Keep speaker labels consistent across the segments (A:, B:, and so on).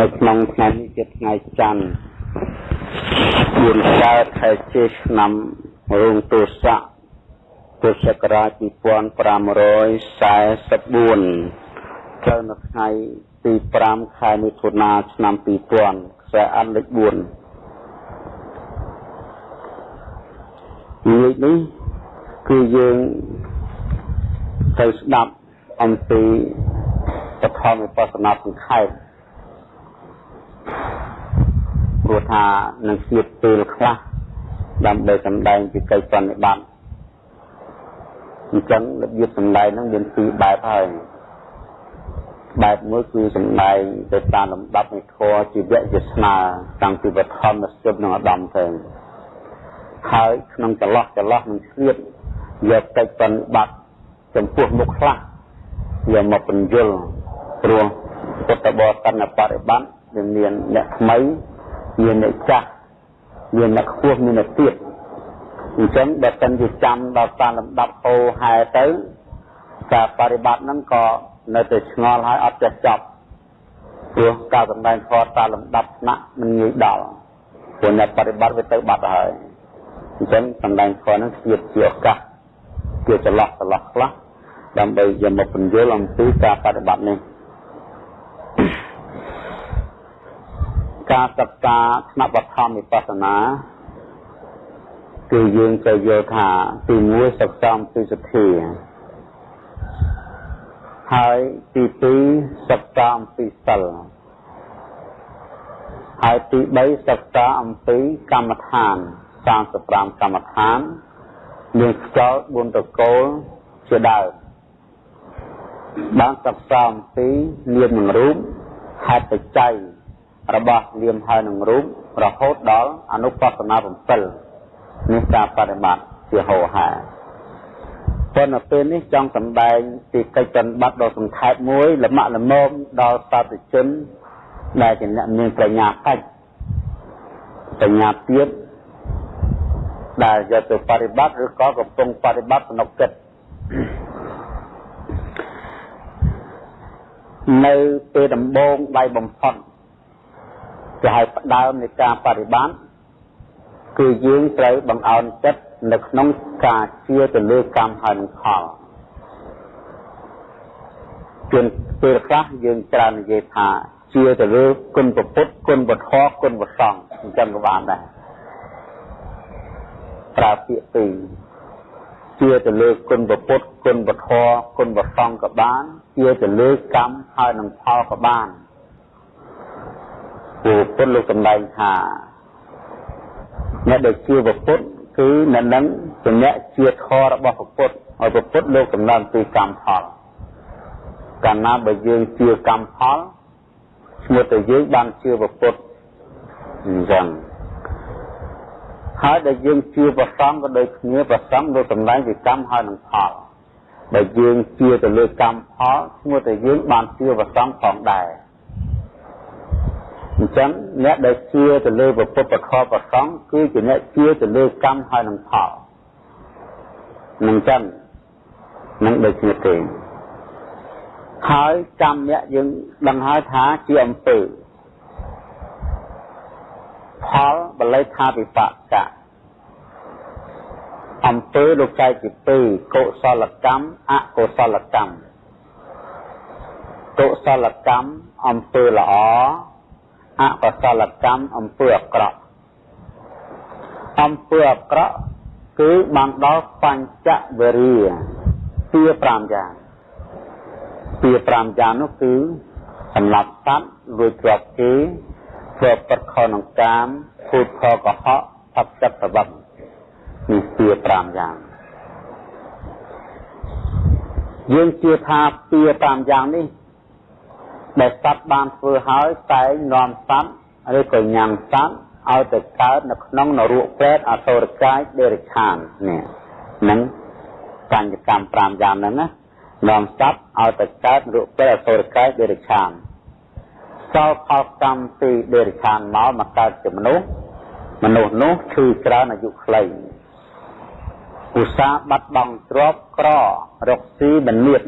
A: នៅក្នុងថ្ងៃនេះជាថ្ងៃច័ន្ទ4កើតខែជេឆ្នាំរោងទស័កពុទ្ធសករាជ2544ត្រូវនៅថ្ងៃទី5ខែមិថុនាឆ្នាំ2000ខ្សែអន្តលេខ4និយាយនេះគឺយើងទៅស្ដាប់អំពីបឋមវិបស្សនាសង្ខេប ព្រោះថានឹងស្ទាបពេលខ្លះដើម្បីសម្ដែងពីកិច្ចប្រតិបត្តិអញ្ចឹងរបៀបសម្ដែងហ្នឹងមានពីរបែបហើយបែបមួយគឺសម្ដែងទៅតាមលំដាប់នៃធម៌ជីវៈជាស្នាតាំងពីបឋមមកស្ទើរនឹងឧត្តមទៅហើយក្នុងចន្លោះចន្លោះនឹងស្លៀតយកកិច្ចប្រតិបត្តិចំពោះមុខខ្លះយកមកបញ្យលព្រោះពុទ្ធបរិស័ទនៅបរិបត្តិ វាមានអ្នកថ្មីមានអ្នកចាស់មានអ្នកខ្ពស់មានអ្នកទាបអញ្ចឹងបើសិនជាចាំដល់តាមលំដាប់ហូរហែទៅការបរិបត្តិហ្នឹងក៏នៅតែឆ្ងល់ហើយអត់ចេះចប់ព្រោះការសម្ដែងធម៌តាមលំដាប់ថ្នាក់មិនងាយដល់ព្រោះអ្នកបរិបត្តិវាទៅបាត់ហើយអញ្ចឹងសម្ដែងធម៌ហ្នឹងជាជាឱកាសជាចន្លោះចន្លោះខ្លះដើម្បីយកមកពន្យល់អំពីការបប្រតិបត្តិនេះ ការសិក្សាថ្នាក់បឋមវិបស្សនាគឺយើងទៅយល់ថាទី1សិក្សាអំពីសទ្ធាហើយទី2សិក្សាអំពីសិលហើយទី3សិក្សាអំពីកម្មដ្ឋាន35កម្មដ្ឋានមានខ្យល់4តកូលជាដើមបានសិក្សាអំពីនាមនិងរូបហេតុបច្ច័យ របស់នាមហើយនឹងរូបរហូតដល់អនុបស្សនា7នេះការបប្រតិបត្តិជាហោហាប៉ុន្តែពេលនេះចង់សម្ដែងពីកិច្ចប្រតិបត្តិដ៏សង្ខេបមួយលំអលមមដល់សាធុជនដែលជាអ្នកមានប្រាជ្ញាកិច្ចបញ្ញាទៀតដែលយកទៅបប្រតិបត្តិឬក៏កំពុងបប្រតិបត្តិក្នុងចិត្តនៅពេលដំបូងដៃបំផុត គេហៅផ្ដើមនៃការបប្រតិបត្តិគឺយើងត្រូវបង្អោនចិត្តនៅក្នុងការជឿទៅលើកម្មហើយនឹងផលជួនពេលខ្លះយើងច្រើននិយាយថាជឿទៅលើគុណពុទ្ធគុណវធគុណវសង្ឃអញ្ចឹងក៏បានដែរប្រើពាក្យពីរជឿទៅលើគុណពុទ្ធគុណវធគុណវសង្ឃក៏បានជឿទៅលើកម្មហើយនឹងផលក៏បាន ព្រោះពុទ្ធលោកសម្ដែងថាអ្នកដែលជឿពុទ្ធគឺអ្នកនឹងជាអ្នកជឿធម៌របស់ពុទ្ធហើយពុទ្ធលោកសម្ដែងពីកម្មផលកាលណាបើយើងជឿកម្មផលឈ្មោះតែយើងបានជឿពុទ្ធអញ្ចឹងហើយដែលយើងជឿប្រសងក៏ដូចគ្នាប្រសងលោកសម្ដែងពីកម្មហើយនឹងផលដែលយើងជឿទៅលើកម្មផលឈ្មោះតែយើងបានជឿប្រសងផងដែរ អញ្ចឹងអ្នកដែលជឿទៅលើពុទ្ធពធប្រសងគឺជាអ្នកជឿទៅលើកម្មហើយនឹងផលនឹងចឹងនឹងដូចគ្នាទេហើយកម្មអ្នកយើងដឹងហើយថាជាអំពើផលបល័យថាវិបកៈអំពើលោកចែកជាពីរកុសលកម្មអកុសលកម្មកុសលកម្មអំពើល្អ អកុសលកម្មអំពើអាក្រក់អំពើអាក្រក់គឺបានដល់បញ្ចវរិយពី5យ៉ាងពី5យ៉ាងនោះគឺសម្រាប់សត្វលួចទ្រព្យគេធ្វើប្រខក្នុងកាមភូតខកុហកផាប់ចិត្តប្រវត្តិនេះពី5យ៉ាងយើងជឿថាពី5យ៉ាងនេះ ដែលសត្វបានធ្វើហើយតែនាំសត្វឬក៏ញ៉ាំសត្វឲ្យទៅកើតនៅក្នុងនរកប្រេតអសុរកាយដេរិឆាននេះនឹងបញ្ញកម្ម5យ៉ាងហ្នឹងណានាំសត្វឲ្យទៅកើតនរកប្រេតអសុរកាយដេរិឆានសល់ផលកម្មពីដេរិឆានមកមកកើតជាមនុស្សមនុស្សនោះឈឺច្រើនអាយុខ្លីឧស្សាហ៍បាត់បង់ទ្រព្យក្ររកស៊ីមិនមាន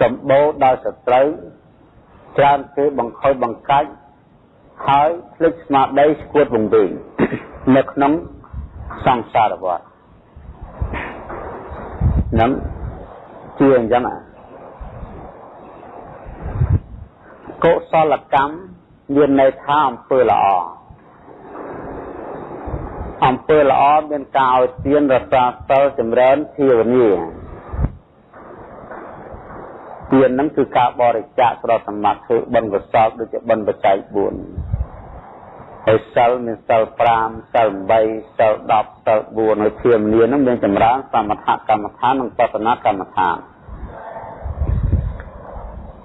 A: សម្បូរដោយសត្រូវ ច្រើនគេបង្ខូចបង្កាច់ហើយភ្លេចស្មារតីស្គួតវង្វេងនៅក្នុងសង្សារវដ្តនឹងជាអញ្ចឹងកុសលកម្មមានន័យថាអំពើល្អអំពើល្អមានការឲ្យទានរសាសិលចម្រើនភាវនា ទានហ្នឹងគឺការបរិច្ចាគប្រសម្បត្តិធ្វើបុណ្យកុសលដូចជាបុណ្យបច្ច័យ4ហើយសិលមានសិល5សិល8សិល10សិល4ហើយភាវនាហ្នឹងមានចម្រើនសមថកម្មដ្ឋាននិងបស្សនកម្មដ្ឋាន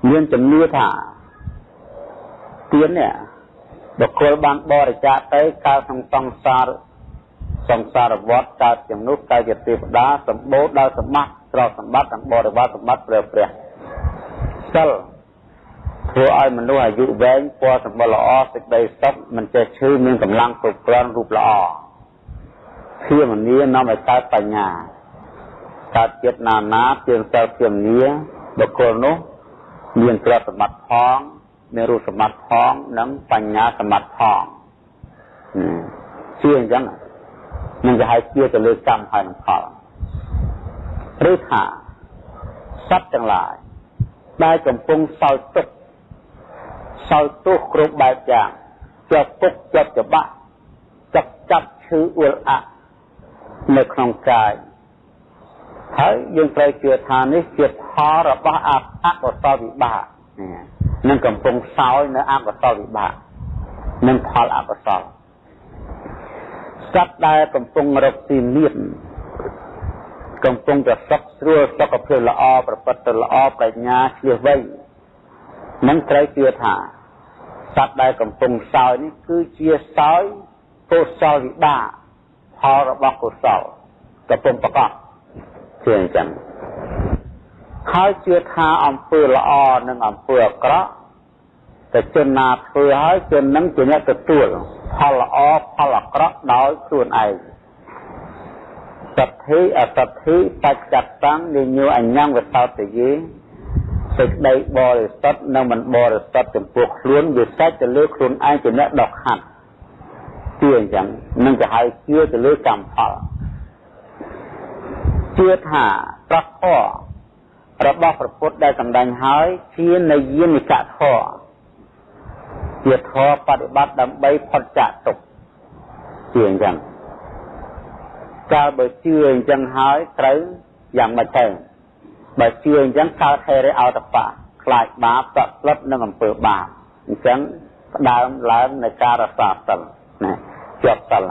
A: មានជំនឿថាទាននេះបុគ្គលបានបរិច្ចាគទៅកើតក្នុងសង្សារសង្សារវដ្តកើតជំនុះកើតជាទេវតាសម្បូរដោយសម្បត្តិទ្រព្យសម្បត្តិនិងបរិវារសម្បត្តិព្រះព្រះ សិលធ្វើឲ្យមនុស្សអាយុវែងពណ៌សម្បុរល្អសេចក្តីសុខមិនចេះឈឺមានកម្លាំងគ្រប់គ្រាន់រូបល្អភាមនីនាំឲ្យកើតបញ្ញាកើតចិត្តណានាជាសិលភាមនីបុគ្គលនោះមានទ្រព្យសម្បត្តិផងមានរូបសម្បត្តិផងនិងបញ្ញាសម្បត្តិផងជាអញ្ចឹងនឹងគេហៅជាទៅលើកម្មហើយនឹងផលឬថាសត្វទាំងឡាយ ដែលកំពុងសោយទុក្ខសោយទោសគ្រប់បែបយ៉ាងជាប់ទុក្ខជាប់ច្បាក់ចាប់ចាប់ឈឺអួលអាក់នៅក្នុងកាយហើយយើងត្រូវជឿថានេះជាផលរបស់អកុសលវិបាកនឹងកំពុងសោយនៅអកុសលវិបាកនឹងផលអកុសលសត្វដែលកំពុងរកទីមាន កំពុងតែសុខស្រួលសុខភាពល្អប្រព្រឹត្តទៅល្អប្រាជ្ញាឆ្លៀសវៃនឹងត្រូវជឿថាសត្វដែលកំពុងសោយនេះគឺជាសោយកុសលវិបាកផលរបស់កុសលកំពុងប្រកបជាអញ្ចឹងហើយជឿថាអំពើល្អនិងអំពើអាក្រក់តែជនណាធ្វើហើយជននឹងជាអ្នកទទួលផលល្អផលអាក្រក់ដោយខ្លួនឯង សទ្ធិអសទ្ធិបច្ចតੰនិញោអញ្ញងវតតយេសេចក្តីបរិសុទ្ធនិងមិនបរិសុទ្ធចំពោះខ្លួនវាសាច់ទៅលើខ្លួនឯងជាអ្នកដកហាត់ជាអញ្ចឹងនឹងទៅហៅជឿទៅលើកម្មផលជឿថាប្រកបរបស់ព្រះពុទ្ធដែលសម្ដែងហើយជានិយានិកធម៌ជាធម៌បប្រតិបត្តិដើម្បីផុតចាកទុក្ខជាអញ្ចឹង កាលបើជឿអញ្ចឹងហើយត្រូវយ៉ាងម៉េចទៅបើជឿអញ្ចឹងកើតហេរិអោតបៈខ្លាចបាបតក់ស្លុតនឹងអំពើបាបអញ្ចឹងផ្ដើមឡើងនៃការរសាសិលណាជាប់សិល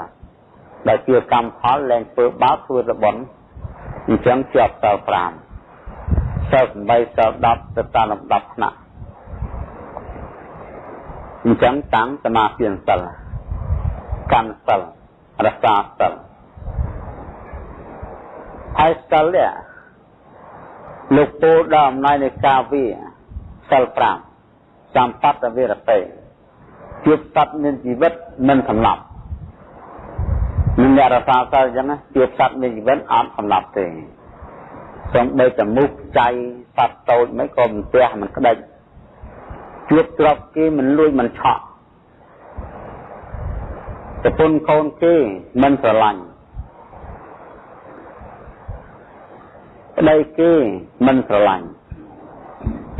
A: បើជឿកម្មផលលែងធ្វើបាបធ្វើរបន់អញ្ចឹងជាប់សិល5សិល8សិល10ទៅតាមលំដាប់ថ្នាក់អញ្ចឹងតាំងសមាធិសិលកម្មសិលរសាសិល ហើយសិលនេះលោកពូដល់អំណាចនៃការវាសិល5សម្បត្តិវិរតិជួបសត្វមានជីវិតមិនសម្លាប់នឹងអ្នករសាសិលអញ្ចឹងជួបសត្វមានជីវិតអត់សម្លាប់ទេសំបីតែមុខចៃសត្វតូចមិនក៏មិនទះមិនក្តិចជួបទ្រព្យគេមិនលួចមិនឆក់ប្រពន្ធកូនគេមិនស្រឡាញ់ ប្តីគេមិនស្រឡាញ់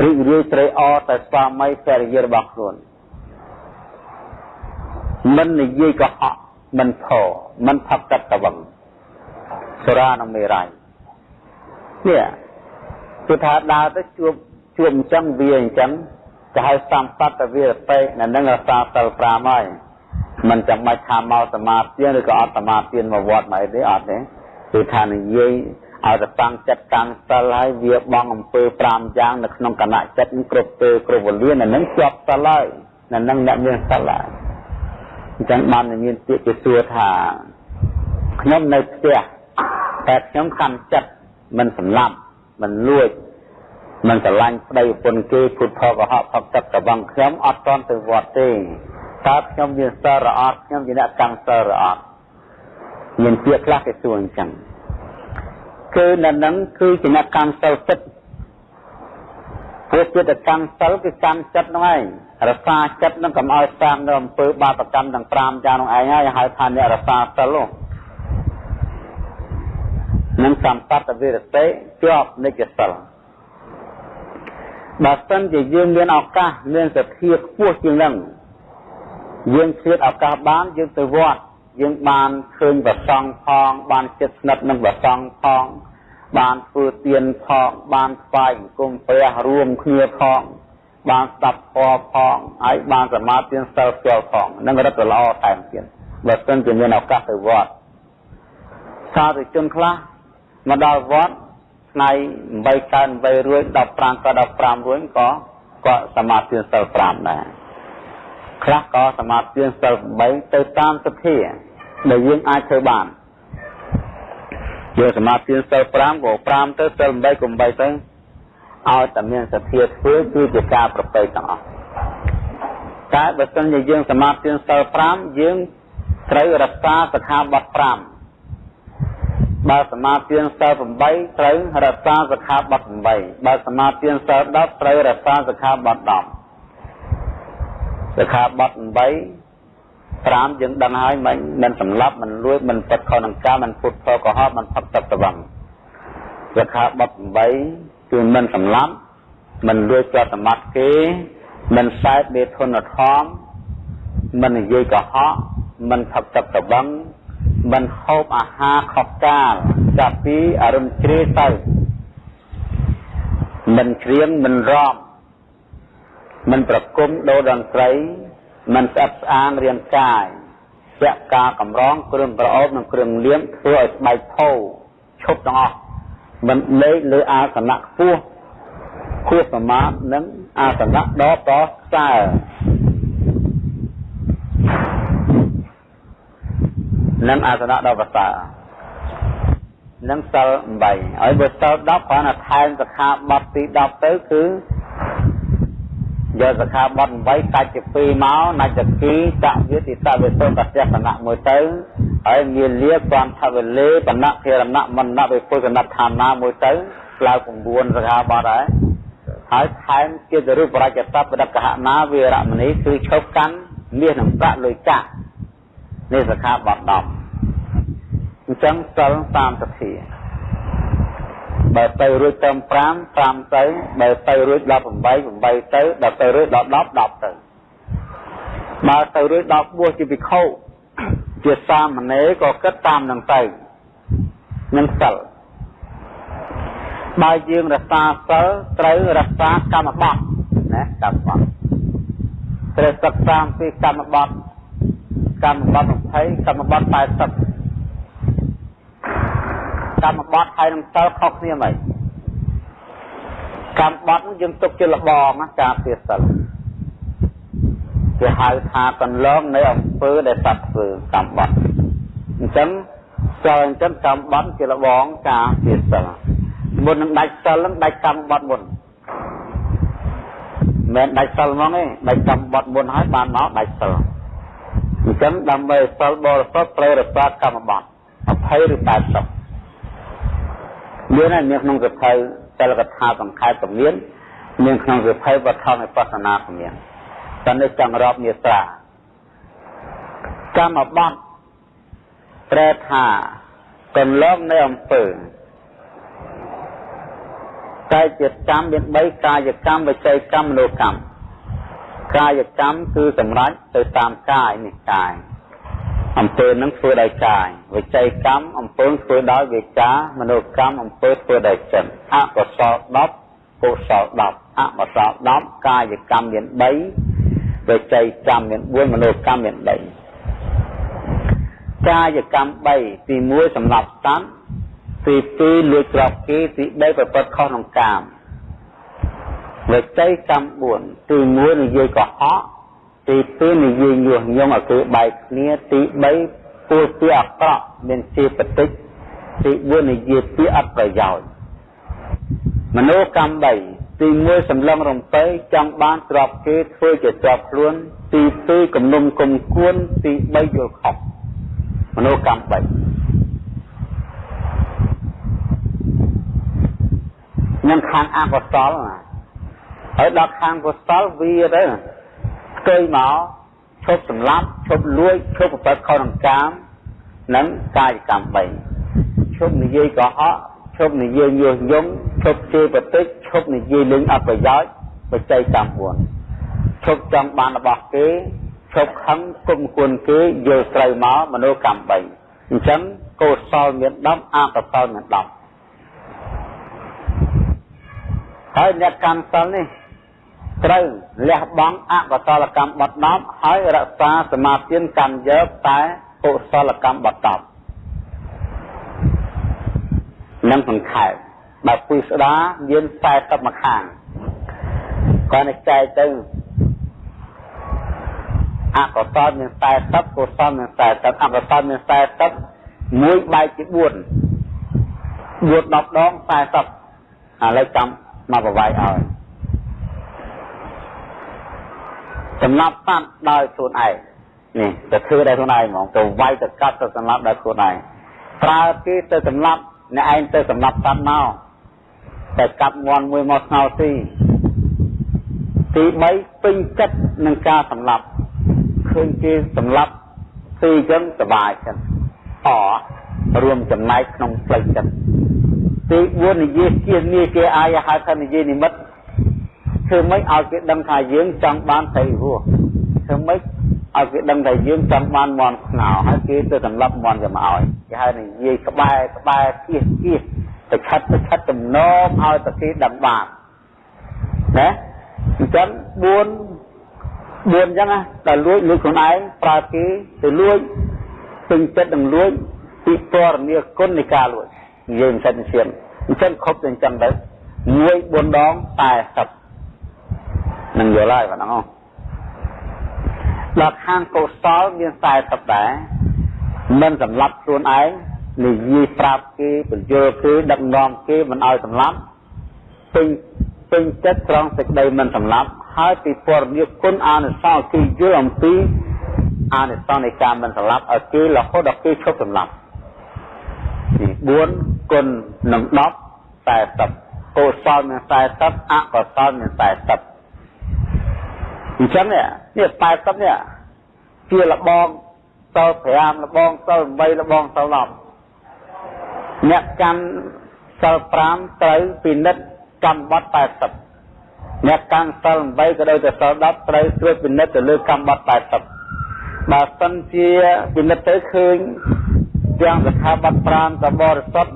A: រីករាយត្រេកអរតែស្វាមីភរិយារបស់ខ្លួនមិននិយាយកុហកមិនផមិនផឹកទឹកតវឹងសុរានិងមេរ័យនេះគឺថាដើរទៅជួបជួបអញ្ចឹងវាអញ្ចឹងគេហៅសម្បត្តិវិរតិនៅនឹងរសាសិល5ហើយមិនចាំបាច់ថាមកសមាធិឬក៏អត់សមាធិមកវត្តមកអីទេអត់ទេគឺថានិយាយ ឲ្យទៅតាំងចិត្តតាំងសិលហើយវាបងអំពើ5យ៉ាងនៅក្នុងគណៈចិត្តគ្រប់ពេលគ្រប់វេលានៅនឹងជាប់សិលហើយនៅនឹងអ្នកមានសិលហើយអញ្ចឹងបានមានពាក្យគេសួរថាខ្ញុំនៅផ្ទះតែខ្ញុំកាន់ចិត្តមិនសម្លាប់មិនលួចមិនស្រឡាញ់ប្តីប្រពន្ធគេពុទ្ធកុហកផឹកទឹកកវងខ្ញុំអត់ទាន់ទៅវត្តទេតើខ្ញុំមានសិលរអត់ខ្ញុំជាអ្នកតាំងសិលរអត់មានពាក្យខ្លះគេសួរអញ្ចឹង គឺនៅនឹងគឺជាអ្នកកម្មសិលចិត្តព្រោះចិត្តកម្មសិលគឺកម្មចិត្តហ្នឹងឯងរសាចិត្តនឹងកុំឲ្យតាមនៅអំពើបាបកម្មទាំង5យ៉ាងនោះឯងហើយហៅថាអ្នករសាសិលនឹងសម្បត្តិវិរតិជាប់និច្ចសិលបើសិនជាយើងមានឱកាសមានសទ្ធាខ្ពស់ជាងនឹងយើងឆ្លៀតឱកាសបានយើងទៅវត្តយើងបានឃើញប្រសង់ផងបានចិត្តស្និទ្ធនឹងប្រសង់ផង បានធ្វើទានផង បានស្វែងគុំព្រះរួមគ្នាផង បានស្ដាប់ធម៌ផងហើយបានសមាធិសិលស្គាល់ផងនឹងរឹតល្អតែមទៀតបើសិនជាមានឱកាសទៅវត្តសាធុជនខ្លះមកដល់វត្តថ្ងៃ8កើត8រួច15ក៏15រួចក៏ក៏សមាធិសិល5ដែរខ្លះក៏សមាធិសិល8ទៅតាមសទ្ធាដែលយើងអាចធ្វើបាន យកសមាធិសិល5ក៏5ទៅសិល8ក៏8ទៅឲ្យតែមានសទ្ធាធ្វើគឺជាការប្រពៃទាំងអស់តែបើសិនជាយើងសមាធិសិល5យើងត្រូវរក្សាសិក្ខាបទ5បើសមាធិសិល8ត្រូវរក្សាសិក្ខាបទ8បើសមាធិសិល10ត្រូវរក្សាសិក្ខាបទ10សិក្ខាបទ8 5យើងដឹងហើយមិនមិនសម្លាប់មិនលួចមិនពិតខុសនឹងការមិនពុតផលកុហកមិនផឹកទឹកត្រវឹងសិក្ខាបទ8គឺមិនសម្លាប់មិនលួចជាប់សម្បត្តិគេមិនសែបមេធនធមមិននិយាយកុហកមិនផឹកទឹកត្រវឹងមិនហូបអាហារខុសកាលចាប់ពីអរុនជ្រេទៅមិនច្រៀងមិនរំមិនប្រគំដូរតន្ត្រី មិនស្អិតស្អាងរាងកាយជាការកម្រងគ្រឿងប្រអប់និងគ្រឿងលៀមធ្វើឲ្យស្បែកផោឈប់ទាំងអស់មិនលេខលើអាសនៈខ្ពស់ខួរសមាធនិងអាសនៈដ៏ប្រសើរនិងអាសនៈដ៏ប្រសើរនិងសិល8ហើយបើសិល10គ្រាន់តែថែមសិក្ខាបទទី10ទៅគឺ យកសិក្ខាបទ8កាច់ជា2មកណាចគីចវិទិតវិសុទ្ធទស្សនៈមួយទៅហើយមានលាគ្រាន់ថវលេបណ្ណធិរណៈមណ្ណវិពុទ្ធនដ្ឋានាមួយទៅក្លៅ9សិក្ខាបទដែរហើយថែមជារូបរាជសព្ទបដកហណាវិរមណីគឺឈប់កាន់មាសនិងប្រាក់លុយកាក់នេះសិក្ខាបទ10អញ្ចឹងសិល30សភា បើទៅរួចទៅ5 5ទៅបើទៅរួច18 8ទៅដល់ទៅរួចដល់10 10ទៅបើទៅរួចដល់បួសជាភិក្ខុជាសាមណេរក៏គិតតាមនឹងទៅនឹងសិលបើយើងរក្សាសិលត្រូវរក្សាកម្មបត្តិណាកម្មបត្តិត្រូវសិក្សាពីកម្មបត្តិកម្មបត្តិ20កម្មបត្តិ80 កម្មបត្តិហើយនឹងសិលខុសគ្នាមិនកម្មបត្តិយើងទុកជាលបងណាការពារសិលគេហៅថាកន្លងនៃអំពើដែលសត្វធ្វើកម្មបត្តិអញ្ចឹងសិលអញ្ចឹងកម្មបត្តិជាលបងការពារសិលមុននឹងដាច់សិលនឹងដាច់កម្មបត្តិមុនមិនដាច់សិលហ្មងទេដាច់កម្មបត្តិមុនហើយបានមកដាច់សិលអញ្ចឹងដើម្បីសិលបរិសុទ្ធត្រូវរក្សាកម្មបត្តិ20ឬ80 មានហើយមានក្នុងសភៅសិលកថាសង្ខេបក៏មានមានក្នុងសភៅវត្ថុនៃបស្សនាក៏មានតែនេះចង់រាប់មាត្រាកម្មបត្តិប្រែថាកន្លងនៃអំពើកាយជាកម្មមាន3កាយកម្មវិច័យកម្មមនោកម្មកាយកម្មគឺសម្រាប់ទៅតាមកាយនេះកាយ អំពើនឹងធ្វើដោយកាយវិច័យកម្មអំពើធ្វើដោយវាចាមនោកម្មអំពើធ្វើដោយចិត្តអកុសល10កុសល10អកុសល10កាយកម្មមាន3វិច័យកម្មមាន4មនោកម្មមាន3កាយកម្ម3ទី1សម្រាប់ស្តាន់ទី2លួចក្របគេទី3ប្រព្រឹត្តខុសក្នុងកាមវិច័យកម្ម4ទី1និយាយកុហក ទី2និយាយញុះញង់ឲ្យគឺបែកគ្នាទី3ពួលពីអាក្រក់មានជាបតិចទី4និយាយពីអត់ប្រយោជន៍មនោកម្ម3ទី1សម្លឹងរំពៃចង់បានទ្របគេធ្វើជាជាប់ខ្លួន ទី2គំនុំគុំគួនទី3យល់ខុសមនោកម្ម3នឹងខាងអកុសលណាហើយដល់ខាងកុសលវាទៅ ផ្ទុយមកឈប់សម្លាប់ឈប់លួចឈប់ប្រព្រឹត្តខុសនឹងកាមនិងកាយកម្ម3ឈប់និយាយកុហកឈប់និយាយញុះញង់ឈប់ជេរប្រតិចឈប់និយាយលេងអប្រយោជន៍បច្ច័យកម្ម4ឈប់ចង់បានរបស់គេឈប់ខឹងគុំគួនគេយល់ត្រូវមកមនោកម្ម3អញ្ចឹងកុសលមាន10អកុសលមាន10ហើយអ្នកកម្មសិលនេះ ត្រូវលះបង់អកុសលកម្មបត់10ហើយរក្សាសមាធិកម្មយកតែកុសលកម្មបត់10និងសង្ខេបបើពុយស្ដាមាន40មកខាងគាត់នឹងចែកទៅអកុសលមាន40កុសលមាន40អកុសលមាន40មួយបែកជា4 4 10ដង40ឥឡូវចាំមកប្រវាយឲ្យ សម្រាប់សត្វដោយខ្លួនឯងនេះទៅធ្វើដោយខ្លួនឯងហ្មងទៅវាយទៅកាត់ទៅសម្លាប់ដោយខ្លួនឯងប្រើគេទៅសម្លាប់អ្នកឯងទៅសម្លាប់សត្វមកតែកាប់ងន់មួយមកស្ងោទីទី3ពេញចិត្តនឹងការសម្លាប់ឃើញគេសម្លាប់ទីចឹងសบายចិត្តអរួមចំណែកក្នុងផ្លូវចិត្តទី4និយាយជានីគេអាយហៅថានិយាយនិមិត្ត ធ្វើម៉េចឲ្យគេដឹងថាយើងចង់បានត្រីរស់ធ្វើម៉េចឲ្យគេដឹងថាយើងចង់បានមន់ស្ងោហើយគេទៅសម្លាប់មន់ទៅមកឲ្យគេហៅនិយាយក្បែរក្បែរគៀសគៀសទៅឆិតទៅឆិតទំនងឲ្យតែគេដឹងបានណាអញ្ចឹង4 4អញ្ចឹងណាដល់លួចលួចខ្លួនឯងប្រើគេទៅលួចពេញចិត្តនឹងលួចពីពរនីគុណនៃការលួចនិយាយមិនសិនឈាមអញ្ចឹងខុបទៅអញ្ចឹងទៅមួយ4ដង40 នឹងយល់ហើយបងអូនដល់ខាងកុសលមាន40ដែរមិនសម្លាប់ខ្លួនឯងនិយាយប្រាប់គេបញ្យល់គេដឹកនាំគេមិនឲ្យសម្លាប់ពេញពេញចិត្តត្រង់សេចក្តីមិនសម្លាប់ហើយពីពរនិគុណអានិសង្សគឺយល់អំពីអានិសង្សនៃការមិនសម្លាប់ឲ្យគេរហូតដល់គេឈប់សម្លាប់ទី4គុណនឹង10 40កុសលមាន40អកុសលមាន40 អញ្ចឹងនេះនេះ80នេះជាលបងសិល5លបងសិល8លបងសិល10អ្នកកាន់សិល5ត្រូវពិនិត្យកម្មបត្តិ80អ្នកកាន់សិល8ក៏ដូចជាសិល10ត្រូវត្រួតពិនិត្យទៅលើកម្មបត្តិ80បើសិនជាពិនិត្យទៅឃើញទាំងសខាបត្តិ5ក៏បរិសុទ្ធ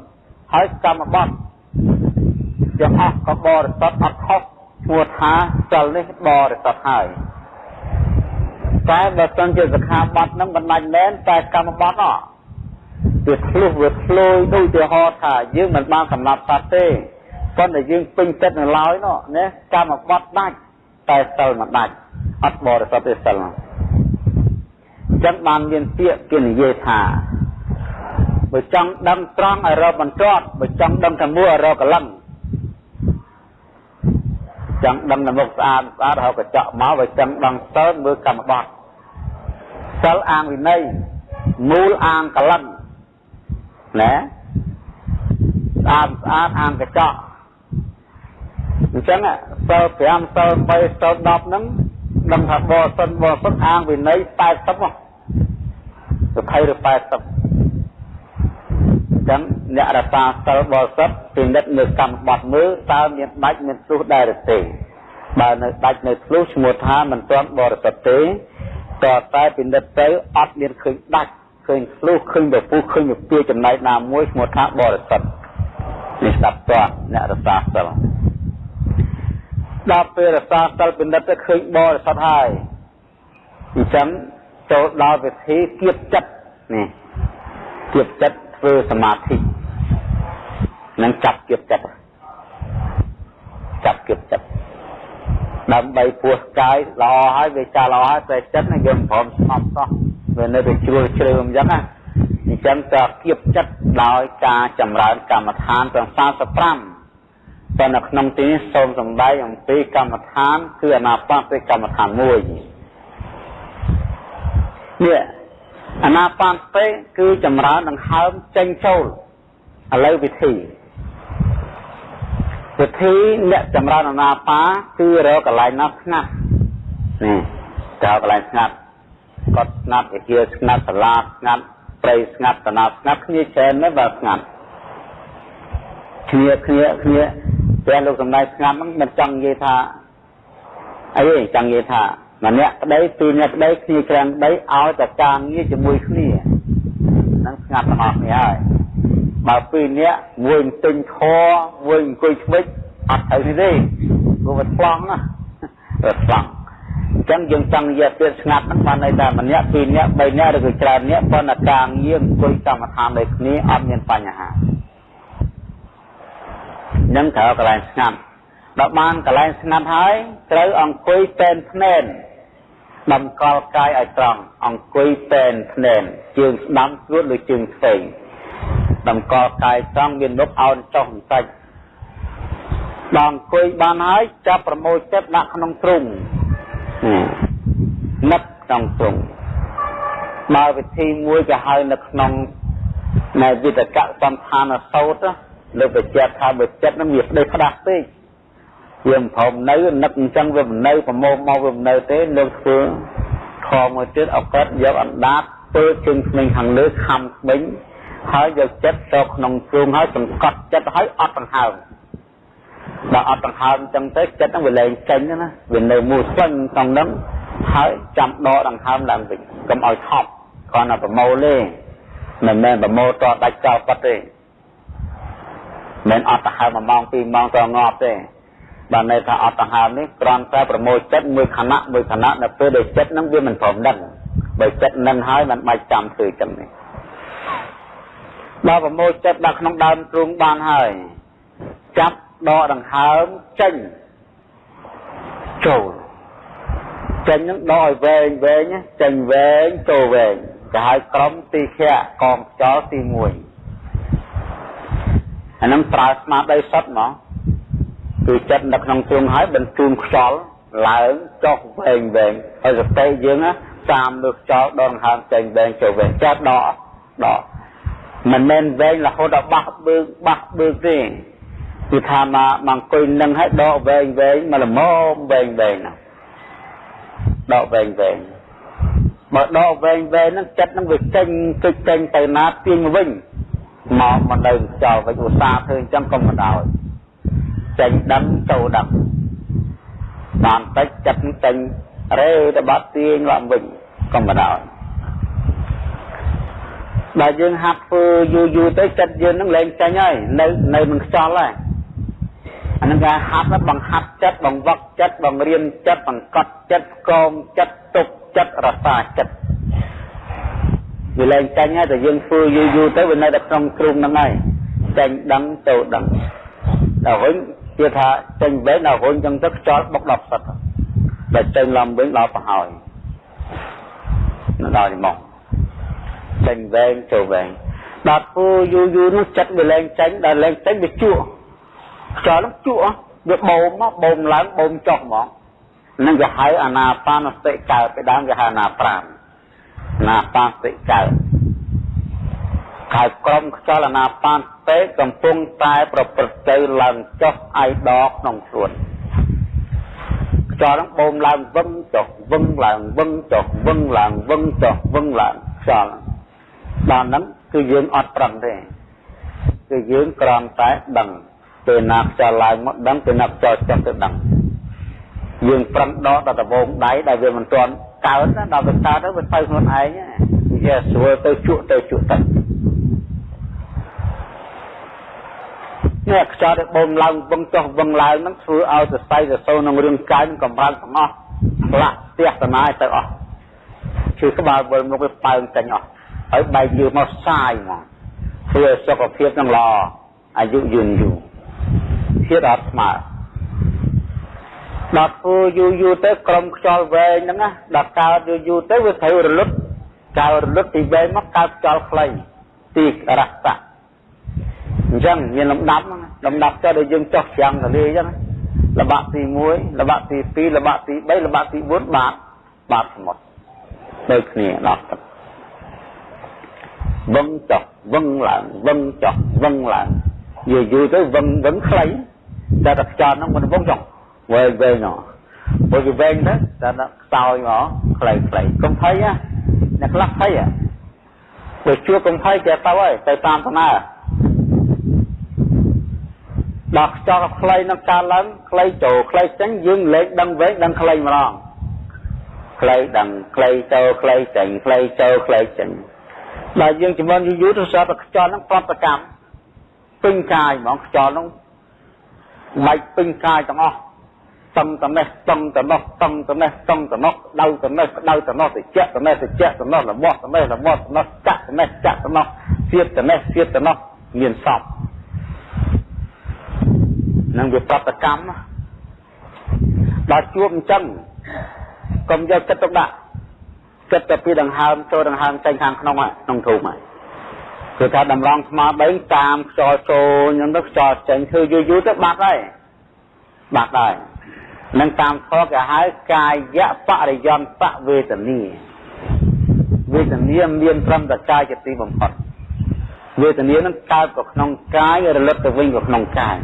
A: ហើយកម្មបត្តិទាំងអស់ក៏បរិសុទ្ធអត់ខុស ឈ្មោះថាសិលនេះបរិសុទ្ធហើយតែបើសិនជាសិក្ខាបទហ្នឹងមិនដាច់មែនតែកម្មបត្តិអវាធ្លុះវាធ្លុយដូចទៅហោថាយើងមិនបានសម្លាប់សត្វទេប៉ុន្តែយើងពេញចិត្តនៅឡើយនោះណាកម្មបត្តិដាច់តែសិលមិនដាច់អត់បរិសុទ្ធទេសិលហ្នឹងអញ្ចឹងបានមានពាក្យគេនិយាយថាបើចង់ដឹងត្រង់ឲ្យរកបន្ទាត់បើចង់ដឹងតែមួយឲ្យរកកលឹង ចង់ដឹងតែមុខស្អាតស្អាតរហូតកញ្ចក់មកបើចង់ដឹងសិលមើលកម្មបត្តិសិលអាងវិន័យមូលអាងកលឹងណាស្អាតស្អាតអាងកញ្ចក់អញ្ចឹងសិល5សិល3សិល10ហ្នឹងដឹងថាបរិសុទ្ធបរិសុទ្ធអាងវិន័យ80មក20ឬ80ចឹង អ្នករសាសិលបរិសុទ្ធពិនិត្យនៅកម្មបត្តិមើលតើមានដាច់មានធ្លុះដែរទេបើនៅដាច់នៅធ្លុះឈ្មោះថាមិនទាន់បរិសុទ្ធទេក៏តែពិនិត្យទៅអត់មានឃើញដាច់ឃើញធ្លុះឃើញពពុះឃើញពពាចំណែកណាមួយឈ្មោះថាបរិសុទ្ធនេះស្ដាប់តើអ្នករសាសិលដល់ពេលរសាសិលពិនិត្យទៅឃើញបរិសុទ្ធហើយអញ្ចឹងចូលដល់វិធីគៀបចិត្តនេះគៀបចិត្តធ្វើសមាធិ និងចាប់គៀបចិត្តចាប់គៀបចិត្តដើម្បីពោះកាយល្អហើយវាចាស់ល្អហើយតែចិត្តនេះយើងព្រមស្ងប់សោះវានៅតែជ្រួលជ្រើអញ្ចឹងណាអញ្ចឹងក៏គៀបចិត្តដោយការចម្រើនកម្មដ្ឋានទាំង45តែនៅក្នុងទីនេះសូមសម្ដែងអំពីកម្មដ្ឋាន គឺអនាបតិកម្មដ្ឋានមួយនេះអាណាបានពេគឺចម្រើនដង្ហើមចេញចូលឥឡូវវិធី វិធីអ្នកចម្រើនអនាបាគឺរកកន្លែងណាស្ងាត់នេះតើកន្លែងស្ងាត់គាត់ស្ងាត់វិជាស្ងាត់សាលាស្ងាត់ព្រៃស្ងាត់តាណាស្ងាត់គ្នាច្រើនណាស់បើស្ងាត់គ្នាគ្នាគ្នាតែលោកសំដែងស្ងាត់ហ្នឹងមិនចង់និយាយថាអីទេចង់និយាយថាម្នាក់ប្តីពីរនាក់ប្តីគ្នាច្រើនប្តីឲ្យតែការងារជាមួយគ្នាហ្នឹងស្ងាត់ទាំងអស់គ្នាហើយ បើពីរនាក់មួយទិញខមួយអង្គុយឆ្មិចអត់ទៅនេះទេព្រោះវាឆ្លងណាវាឆ្លងអញ្ចឹងយើងចង់និយាយទៀតស្ងាត់ហ្នឹងបានន័យថាម្នាក់ពីរនាក់បីនាក់ឬក៏ច្រើននាក់ប៉ុន្តែការងារអង្គុយកម្មដ្ឋានដូចគ្នាអត់មានបញ្ហានឹងត្រូវកន្លែងស្ងាត់ដល់បានកន្លែងស្ងាត់ហើយត្រូវអង្គុយតែនភ្នែនតម្កល់កាយឲ្យត្រង់អង្គុយតែនភ្នែនជើងស្ដាំស្រួតឬជើងឆ្វេង តម្កល់កាយត្រង់មានមុខអោនចុះបន្តិចដល់អង្គុយបានហើយចាប់ប្រមូលចិត្តដាក់ក្នុងទ្រុងនឹកក្នុងទ្រុងបើវិធីមួយក៏ហៅនៅក្នុងនៃវិតកៈសំឋានសោតលើបច្ចៈថាបើចិត្តនឹងវាស្ដីផ្ដាស់ពេកវាមិនព្រមនៅនឹកអញ្ចឹងវាមិននៅប្រមោមកវាមិននៅទេលោកធ្វើខមួយទៀតអកតយកអណ្ដាតធ្វើជើងក្មេងខាងលើខំក្មេង ហើយយកចិត្តទៅក្នុងទ្រូងហើយសង្កត់ចិត្តហើយអត់ដង្ហើមដល់អត់ដង្ហើមអញ្ចឹងទៅចិត្តហ្នឹងវាលែងចេញណាវានៅមូលស្លឹងក្នុងហ្នឹងហើយចាំដកដង្ហើមឡើងវិញកុំឲ្យថប់គ្រាន់តែប្រមូលទេមិនមែនប្រមូលតដាច់ចោលប៉ាត់ទេមិនអត់ដង្ហើម1ម៉ោង2ម៉ោងតងាប់ទេបានន័យថាអត់ដង្ហើមនេះគ្រាន់តែប្រមូលចិត្តមួយខណៈមួយខណៈនៅពេលដែលចិត្តហ្នឹងវាមិនព្រមដឹងបើចិត្តនឹងហើយมันបាច់ចាំធ្វើចឹងនេះ ដល់ប្រមូលចិត្តដាក់ក្នុងដើមទ្រូងបានហើយចាប់ដកដង្ហើមចេញចូលចេញនឹងដកឲ្យវែងវែងចេញវែងចូលវែងគេហៅក្រុមទីខៈកងខ្យល់ទី1អានឹងប្រើស្មារតីសុទ្ធមកគឺចិត្តនៅក្នុងទ្រូងហើយបញ្ជូនខ្យល់ឡើងចុះវែងវែងហើយសតិយើងតាមលើខ្យល់ដកដង្ហើមចេញវែងចូលវែងចាប់ដកដក មិនមែនវែងរហូតដល់បះបឺកបះបឺកទេគឺថាមកមកអង្គុយនឹងឲ្យដកវែងវែងមកល្មមវែងវែងណាដកវែងវែងបើដកវែងវែងហ្នឹងចិត្តហ្នឹងវាចេញគេចចេញទៅណាទាញមកវិញមកមកនៅចោលវិញឧស្សាហ៍ធ្វើអញ្ចឹងកុំមកដោយចេញដឹងចូលដឹងបានតិចចិត្តចេញរេទៅបាត់ទាញឡើងវិញកុំមកដោយ បើយើងហាត់ធ្វើយូរយូរទៅចិត្តយើងនឹងលែងចេញហើយនៅនៅនឹងខ្យល់ហើយអានឹងការហាត់បង្ហាត់ចិត្តបង្វឹកចិត្តបង្រៀនចិត្តបង្កត់ចិត្តកោមចិត្តទុកចិត្តរសាចិត្តវាលែងចេញហើយតែយើងធ្វើយូរយូរទៅវានៅតែក្នុងគ្រូហ្នឹងហើយចេញដឹងចូលដឹងដល់វិញគេថាចេញវិញដល់វិញចឹងទៅខ្យល់បុកដល់សិតដល់ចេញឡំវិញដល់ប្រហើយដល់មក ចេញវែងចូលវែងដល់ធ្វើយូរយូរនោះចិត្តវាលែងចេញដល់លែងចេញវាជក់ខ្យល់នោះជក់វាបូមមកបូមឡើងបូមចុះហ្មងនឹងគេហៅអាណាបានសតិកើតពីដើមគេហៅអាណា5ណាបានសតិកើតហើយក្រុមខ្យល់អាណាបានសតិកំពុងតែប្រព្រឹត្តទៅឡើងចុះអាយដកក្នុងខ្លួនខ្យល់នឹងបូមឡើងវឹងចុះវឹងឡើងវឹងចុះវឹងឡើងវឹងចុះវឹងឡើងខ្យល់ ដល់ហ្នឹងគឺយើងអត់ប្រឹងទេគឺយើងគ្រាន់តែដឹងពេលណាខ្យល់ឡើងមកដឹងពេលណាខ្យល់ចុះទៅដឹងយើងប្រឹងដកដល់ដបងដៃដែលវាមិនទាន់កើតណាដល់វាកើតទៅវាទៅខ្លួនឯងវាស្រួលទៅជក់ទៅជក់ទៅនេះខ្យល់ដែលបងឡើងវឹងចុះវឹងឡើងហ្នឹងធ្វើឲ្យសរសៃសសូរក្នុងរាងកាយនឹងកម្រើកទាំងអស់ផ្លាក់ផ្ទះតណាយទៅអស់គឺក្បាលវិលមកវាបើងចេញអស់ ហើយបែកយឺមកសាយមកធ្វើឲ្យសុខភាពនឹងល្អអាយុយឺនយូរភាពអត់ស្មើដល់ធ្វើយូរយូរទៅក្រុមខ្យល់វែងហ្នឹងណាដល់កើតយូរយូរទៅវាត្រូវរលត់កើតរលត់ទីវែងមកកើតខ្យល់ខ្លីទីរសៈអញ្ចឹងមានលំដាប់លំដាប់ចុះដល់យើងចុះច្រាំងទលេអញ្ចឹងលបាក់ទី1លបាក់ទី2លបាក់ទី3លបាក់ទី4បាតបាតសមុទ្រដូចគ្នាដល់ទឹក វឹងចុះវឹងឡើងវឹងចុះវឹងឡើងយូរយូរទៅវឹងវឹងខ្លីតែតែខ្យល់ហ្នឹងមិនវងចង់វែងវែងណោះព្រោះវាវែងទៅតែខ្សោយមកខ្លីខ្លីកុំភ័យណាអ្នកខ្លះភ័យហ៎បើជួបកុំភ័យចេះទៅហើយទៅតាមដំណើរដល់ខ្យល់ខ្លីនឹងកើតឡើងខ្លីចូលខ្លីចេញយើងលេខដឹងវែងដឹងខ្លីម្ដងខ្លីដឹងខ្លីចូលខ្លីចេញខ្លីចូលខ្លីចេញ ដល់យើងជំនន់យូរយូរទៅសតខ្យល់ហ្នឹងប្រតិកម្មពេញកាយហ្មងខ្យល់ហ្នឹងបែកពេញកាយទាំងអស់តឹងតនេះតឹងតនោះតឹងតនេះតឹងតនោះដៅតនេះដៅតនោះតិចតនេះតិចតនោះរបស់តនេះរបស់តនោះចាក់តនេះចាក់តនោះសៀតតនេះសៀតតនោះមានសពនឹងវាប្រតិកម្មដល់ជួបអញ្ចឹងកុំយកចិត្តទុកដាក់ ចិត្តទៅពីដង្ហើមចូលដង្ហើមចេញខាងក្នុងក្នុងធូមហើយគឺថាតម្រង់ស្មារតីតាមខ្យល់ចូលអញ្ចឹងទៅខ្យល់ចេញធ្វើយូរយូរទៅបាត់ហើយបាត់ហើយនឹងតាមខគេហៅកាយបរិយន្តវេទនាវេទនាមានត្រឹមតែកាយជាទីបំផុតវេទនានឹងកើតទៅក្នុងកាយរលត់ទៅវិញទៅក្នុងកាយ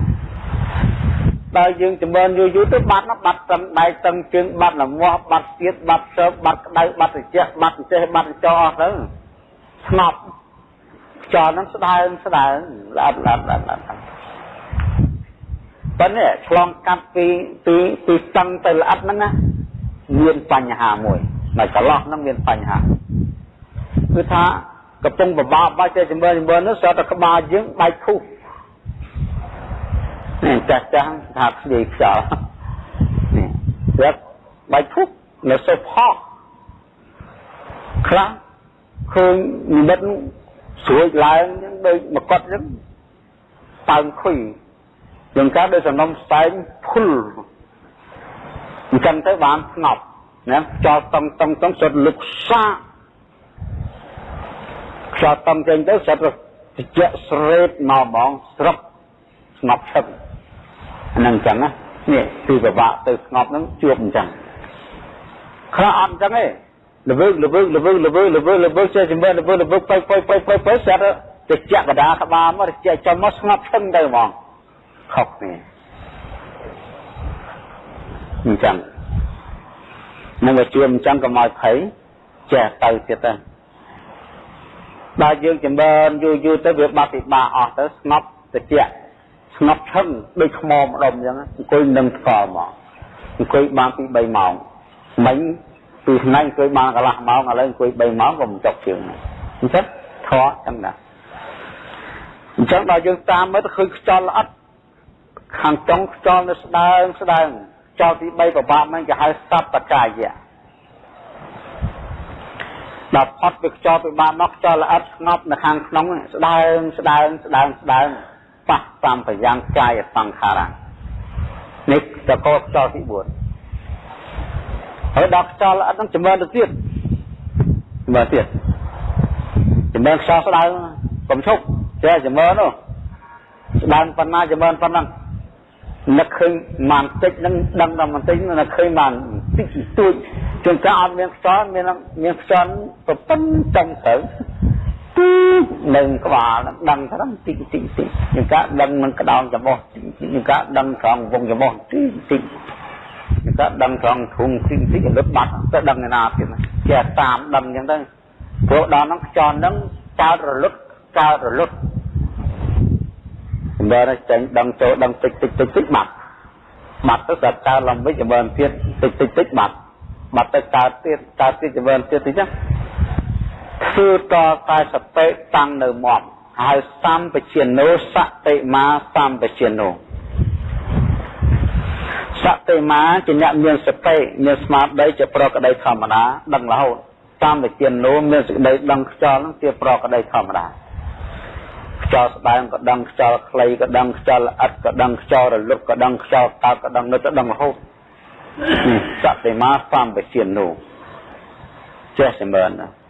A: ដល់យើងចម្រើនយូរយូរទៅបាត់ណាបាត់ត្រឹមដៃតឹងជើងបាត់លមាស់បាត់ទៀតបាត់សើបាត់ក្តៅបាត់ត្រជាក់បាត់ចេះបាត់ចោអស់ទៅស្ងប់ខ្យល់ហ្នឹងស្ដើងស្ដើងល្អល្អល្អល្អប៉ុន្តែឆ្លងកាត់ពីពីពីតឹងទៅល្អហ្នឹងណាមានបញ្ហាមួយនៅកន្លោះហ្នឹងមានបញ្ហាគឺថាកំពុងបបាក់បាច់តែចម្រើនចម្រើននោះស្រាប់តែក្បាលយើងបែកខុស នេះចាស់ចាស់ថាស្ដីខ្យល់នេះស្រាប់បែកខុសនៅសុផោខ្លះឃើញនិមិត្តស្រួយឡើងចឹងដូចមកត់ចឹងប៉ើងខុយជាងការដោយសំណុំស្តែងភុលអញ្ចឹងទៅបានស្ងប់ណាចោលតង់តង់តង់សុទ្ធលុកសាខ្យល់តង់ចេញទៅសុទ្ធត្រជាក់ស្រេតមកហ្មងស្រុកស្ងប់ឈឹក ហ្នឹងអញ្ចឹងណានេះគឺពិបាកទៅស្ងប់ហ្នឹងជួបអញ្ចឹងខ្លះអត់អញ្ចឹងទេល្វើល្វើល្វើល្វើល្វើល្វើចេះជំនឿល្វើល្វើទៅទៅទៅទៅទៅស្រាប់ទៅចាក់កដាក្បាលមកចេះចំមកស្ងប់ឈឹងទៅហ្មងខុសគ្នាអញ្ចឹងនឹងវាជួបអញ្ចឹងកុំឲ្យភ័យចេះទៅទៀតទៅដល់យើងចម្រើនយូរយូរទៅវាបាត់ពិបាកអស់ទៅស្ងប់តិច ស្ងប់ឈឹងដូចថ្មម្ដុំអញ្ចឹងអង្គុយនឹងស្កល់មកអង្គុយបានពី3ម៉ោងមិញពីថ្ងៃអង្គុយបានកន្លះម៉ោងឥឡូវអង្គុយ3ម៉ោងក៏មិនចប់ជើងអញ្ចឹងធေါ်ចឹងណាអញ្ចឹងដល់យើងតាមមើលទៅឃើញខ្យល់ល្អិតខាងចុងខ្យល់នៅស្ដើងស្ដើងខ្យល់ទី3ប្របាប់ហ្នឹងគេហៅសពកាយៈដល់ផុតពីខ្យល់ពីបាមកខ្យល់ល្អិតស្ងប់នៅខាងក្នុងស្ដើងស្ដើងស្ដើងស្ដើង បះសំប្រយ៉ាងកាយសង្ខារៈនេះតកខ្យល់ទី4ហើយដល់ខ្យល់ល្អិតនឹងចម្រើនទៅទៀតចម្រើនទៀតចម្រើនខ្យល់ស្ដៅកុំឈប់ចេះចម្រើននោះស្ដើងប៉ុណ្ណាចម្រើនប៉ុណ្ណឹងនឹកឃើញបានតិចនឹងដឹងតែបន្តិចនឹកឃើញបានតិចទួចជួនកាលអត់មានខ្យល់មានមានខ្យល់ប្រពន្ធចំត្រូវទី នឹងក្បាលដឹងថាតិចតិចតិចជួនកាលដឹងនឹងក្តោងច្បោះជួនកាលដឹងត្រង់វងច្បោះតិចតិចក៏ដឹងត្រង់ធុងទីទីលឹបបាត់ទៅដឹងឯណាទៀតចេះតាមដឹងអញ្ចឹងទៅព្រោះដល់ហ្នឹងខ្យល់ហ្នឹងកើតរលត់កើតរលត់សម្រាប់ចេញដឹងចូលដឹងតិចតិចតិចតិចបាត់បាត់ទៅស្រាប់កើតឡើងវិញចម្រើនទៀតតិចតិចតិចបាត់បាត់ទៅកើតទៀតកើតទៀតចម្រើនទៀតតិចចឹង ធ្វើតតែសតិតាំងនៅមាត់ហើយសម្បជាណោសតិមាសម្បជាណោសតិមាជាអ្នកមានសតិមានស្មារតីជាប្រកដីធម្មតាដឹងរហូតតាមវិជានោមានសេចក្តីដឹងខ្យល់នឹងជាប្រកដីធម្មតាខ្យល់ស្ដើងក៏ដឹងខ្យល់ខ្លីក៏ដឹងខ្យល់ល្អិតក៏ដឹងខ្យល់រលត់ក៏ដឹងខ្យល់តើក៏ដឹងនៅទៅដឹងរហូតសតិមាសំវិជានោចេះចម្រើនណា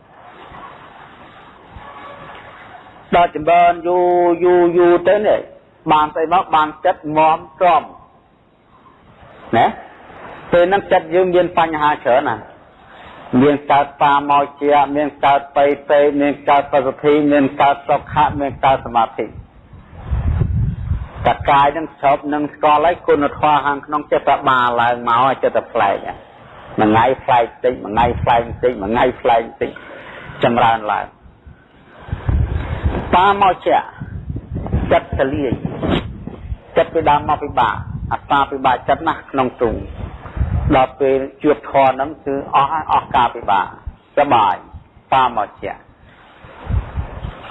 A: ដល់ចម្រើនយូរយូរយូរទៅនេះបានស្អីមកបានចិត្តមមទ្រាំណាពេលហ្នឹងចិត្តយើងមានបញ្ហាច្រើនណាមានកើតតាមកជាមានកើតបៃតេមានកើតបសុទ្ធិមានកើតសុខៈមានកើតសមាធិតកាយនឹងស្របនឹងស្គាល់ហើយគុណធម៌ខាងក្នុងចិត្តបាលឡើងមកឲ្យចិត្តផ្លែកមួយថ្ងៃផ្លែកតិចមួយថ្ងៃផ្លែកតិចមួយថ្ងៃផ្លែកតិចចម្រើនឡើង តាមកជាចិត្តទលាយចិត្តពីដើមមកពិបាកអត្តាពិបាកចិត្តណាស់ក្នុងទ្រុងដល់ពេលជួបធម៌ហ្នឹងគឺអស់អស់ការពិបាកសបាយតាមកជា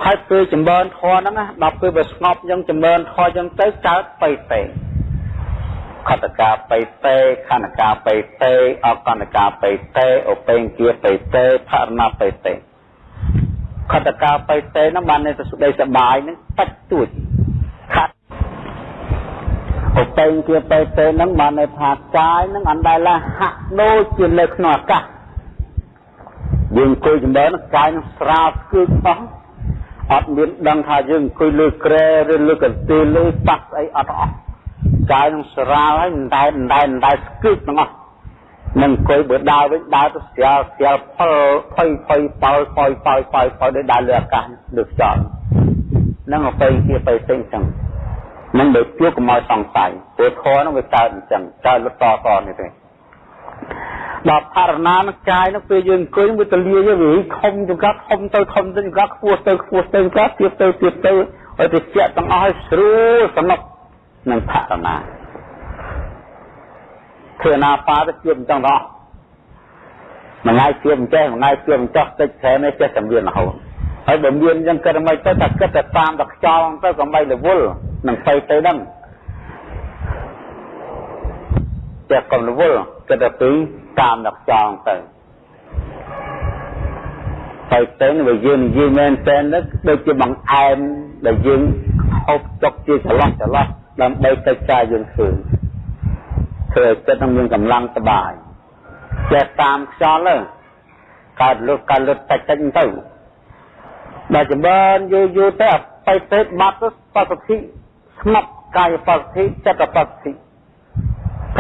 A: ហើយពេលចម្រើនធម៌ហ្នឹងដល់ពេលវាស្ងប់យ៉ាងចម្រើនធម៌យ៉ាងទៅកើតបៃតេខតកាបៃតេខណ្ឌកាបៃតេអកណ្ឌកាបៃតេឧបេងគាបៃតេផរណបៃតេ ខតកាបៃតេហ្នឹងបាននៅសុខសបាយហ្នឹងបាច់ទួចខាត់ឧបេងគាបៃតេហ្នឹងបាននៅថាកាយហ្នឹងអណ្ដែលហាក់ដូចជានៅក្នុងអាកាសយើងអង្គុយចម្រើនកាយនឹងស្រាលគឺអស់អត់មានដឹងថាយើងអង្គុយលើក្រែឬលើកន្ទេលលើប៉ះស្អីអត់អស់កាយនឹងស្រាលហើយតែតែតែស្គឹកទាំងអស់ នឹងអង្គុយបើដើរវិញដើរទៅស្រាលស្រាលផលផុយផុយប៉ោយប៉ោយប៉ោយប៉ោយប៉ោយដោយដើរលើអាកាសលើខ្យល់នឹងអទៅជាទៅផ្សេងចឹងនឹងបើជួបកុំឲ្យសង្ស័យព្រោះធម៌នឹងវាកើតអញ្ចឹងកើតលុតតតនេះទេដល់អរណានកាយនោះពេលយើងអង្គុយវាទលាយវាខំចង្កាត់ខំទៅខំទៅចង្កាត់ខ្ពស់ទៅខ្ពស់ទៅចង្កាត់ទៀតទៅទៀតទៅឲ្យទៅជាទាំងអស់ឲ្យស្រួលសំណុកនឹងផរណា ធ្វើណាប៉ាទៅជាអញ្ចឹងដល់មួយថ្ងៃជាអញ្ចឹងមួយថ្ងៃជាអញ្ចឹងតិចច្រើននេះចេះតែមានរហូតហើយបើមានអញ្ចឹងគិតមិនទៅតែគិតតែតាមតែខ្យល់ទៅក៏មិនរវល់នឹងទៅទៅហ្នឹងចេះកុំរវល់គិតតែពីតាមដល់ខ្យល់ទៅទៅទៅវាយើងនិយាយមែនតើដូចជាបង្អែមដែលយើងហូបចុកជាចន្លោះចន្លោះដើម្បីទៅចាយយើងឃើញ ធ្វើឲ្យចិត្តនឹងមានកម្លាំងសបាយចេះតាមខ្យល់ទៅកើតលុតកើតលុតតិចតិចទៅដល់ចម្រើនយូរយូរទៅអបិទេបាត់ទៅបសុទ្ធិស្ងប់កាយបសុទ្ធិចិត្តបសុទ្ធិ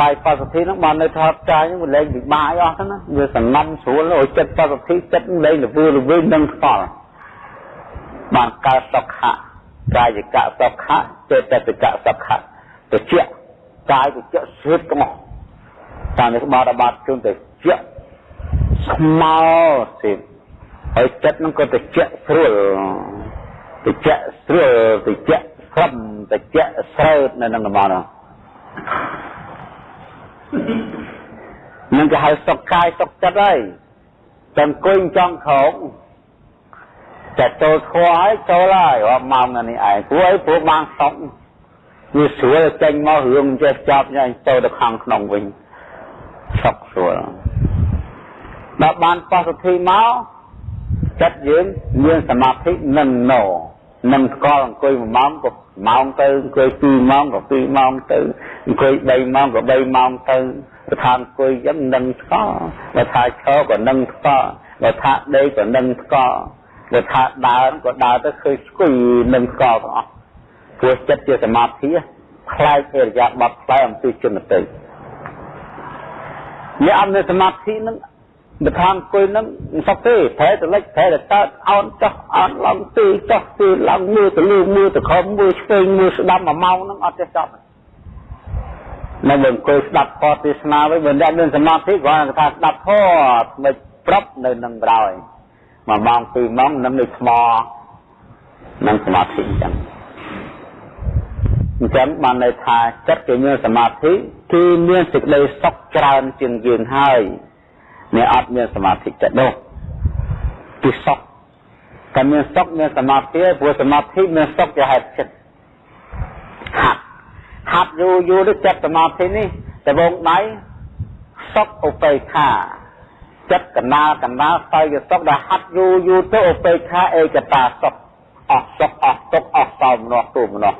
A: កាយបសុទ្ធិហ្នឹងបាននៅថតកាយហ្នឹងវាលែងពិបាកអស់ទៅណាវាសំណំស្រួលឲ្យចិត្តបសុទ្ធិចិត្តលែងលវលវិញនឹងខ្វល់បានកើតសុខៈកាយកៈសុខៈចេតសិកៈសុខៈតិចកា យតិចស្រិតទាំងអស់តាមនេះបាត់បាត់ជូនតិចស្មោសិនហើយចិត្តនឹងក៏តិចស្រួលតិចស្រួលតិចក្រំតិចស្រើតនៅក្នុងតំបន់នោះនឹងគេហៅសុខកាយសុខចិត្តហើយតែអង្គុយចង់ក្រោកតែចូលធွာហើយចូលហើយរាប់ម៉ោងនេះឯងព្រោះអីព្រោះបានសុខ វាស្រួលចេញមករឿងចេះចាប់ញ៉ៃចូលទៅខាងក្នុងវិញសុខស្រួលដល់បានបសុទ្ធិមកចិត្តយើងមានសមាធិនឹងណោនឹងស្គាល់អង្គុយ1ម៉ោងក៏ម៉ោងទៅអង្គុយ2ម៉ោងក៏2ម៉ោងទៅអង្គុយ3ម៉ោងក៏3ម៉ោងទៅបើថាអង្គុយចឹងនឹងស្គាល់បើថាឈរក៏នឹងស្គាល់បើថាដេកក៏នឹងស្គាល់បើថាដើរក៏ដើរទៅឃើញស្គួយនឹងស្គាល់ទាំងអស់ ព្រោះចិត្តជាសមាធិខ្លាយអរិយាប័ត្រខ្លាយអំពីជនតិអ្នកអត់មានសមាធិនឹងបើថាអង្គុយនឹងមិនសុខទេប្រែទៅលិចប្រែទៅកើតអោនចោះអោនឡើងទីចោះទីឡើងមើលទៅលើមើលទៅខំមើលឆ្វេងមើលស្ដាប់មួយម៉ោងហ្នឹងអត់ចេះចប់នៅបើអង្គុយស្ដាប់ធម៌ទេសនាវិញបើអ្នកមានសមាធិគាត់ថាស្ដាប់ធម៌មិនប្រាប់នៅនឹងក្រោយមួយម៉ោងពីរម៉ោងនឹងនៅថ្មនឹងសមាធិអញ្ចឹង អញ្ចឹងបានន័យថាចិត្តគេមានសមាធិគឺមានសេចក្តីសុខច្រើនជាងយើងហើយអ្នកអត់មានសមាធិចិត្តនោះគឺសុខតែមានសុខមានសមាធិព្រោះសមាធិមានសុខជាហេតុចិត្តហាត់ហាត់យូរយូរទៅចិត្តសមាធិនេះដបងដៃសុខឧបេក្ខា ចិត្តកណាកណាស្អយសុខដែលហាត់យូរយូរទៅឧបេក្ខាឯកតាសុខអស់សុខអស់ទុកអស់សោមនោះទូមនោះ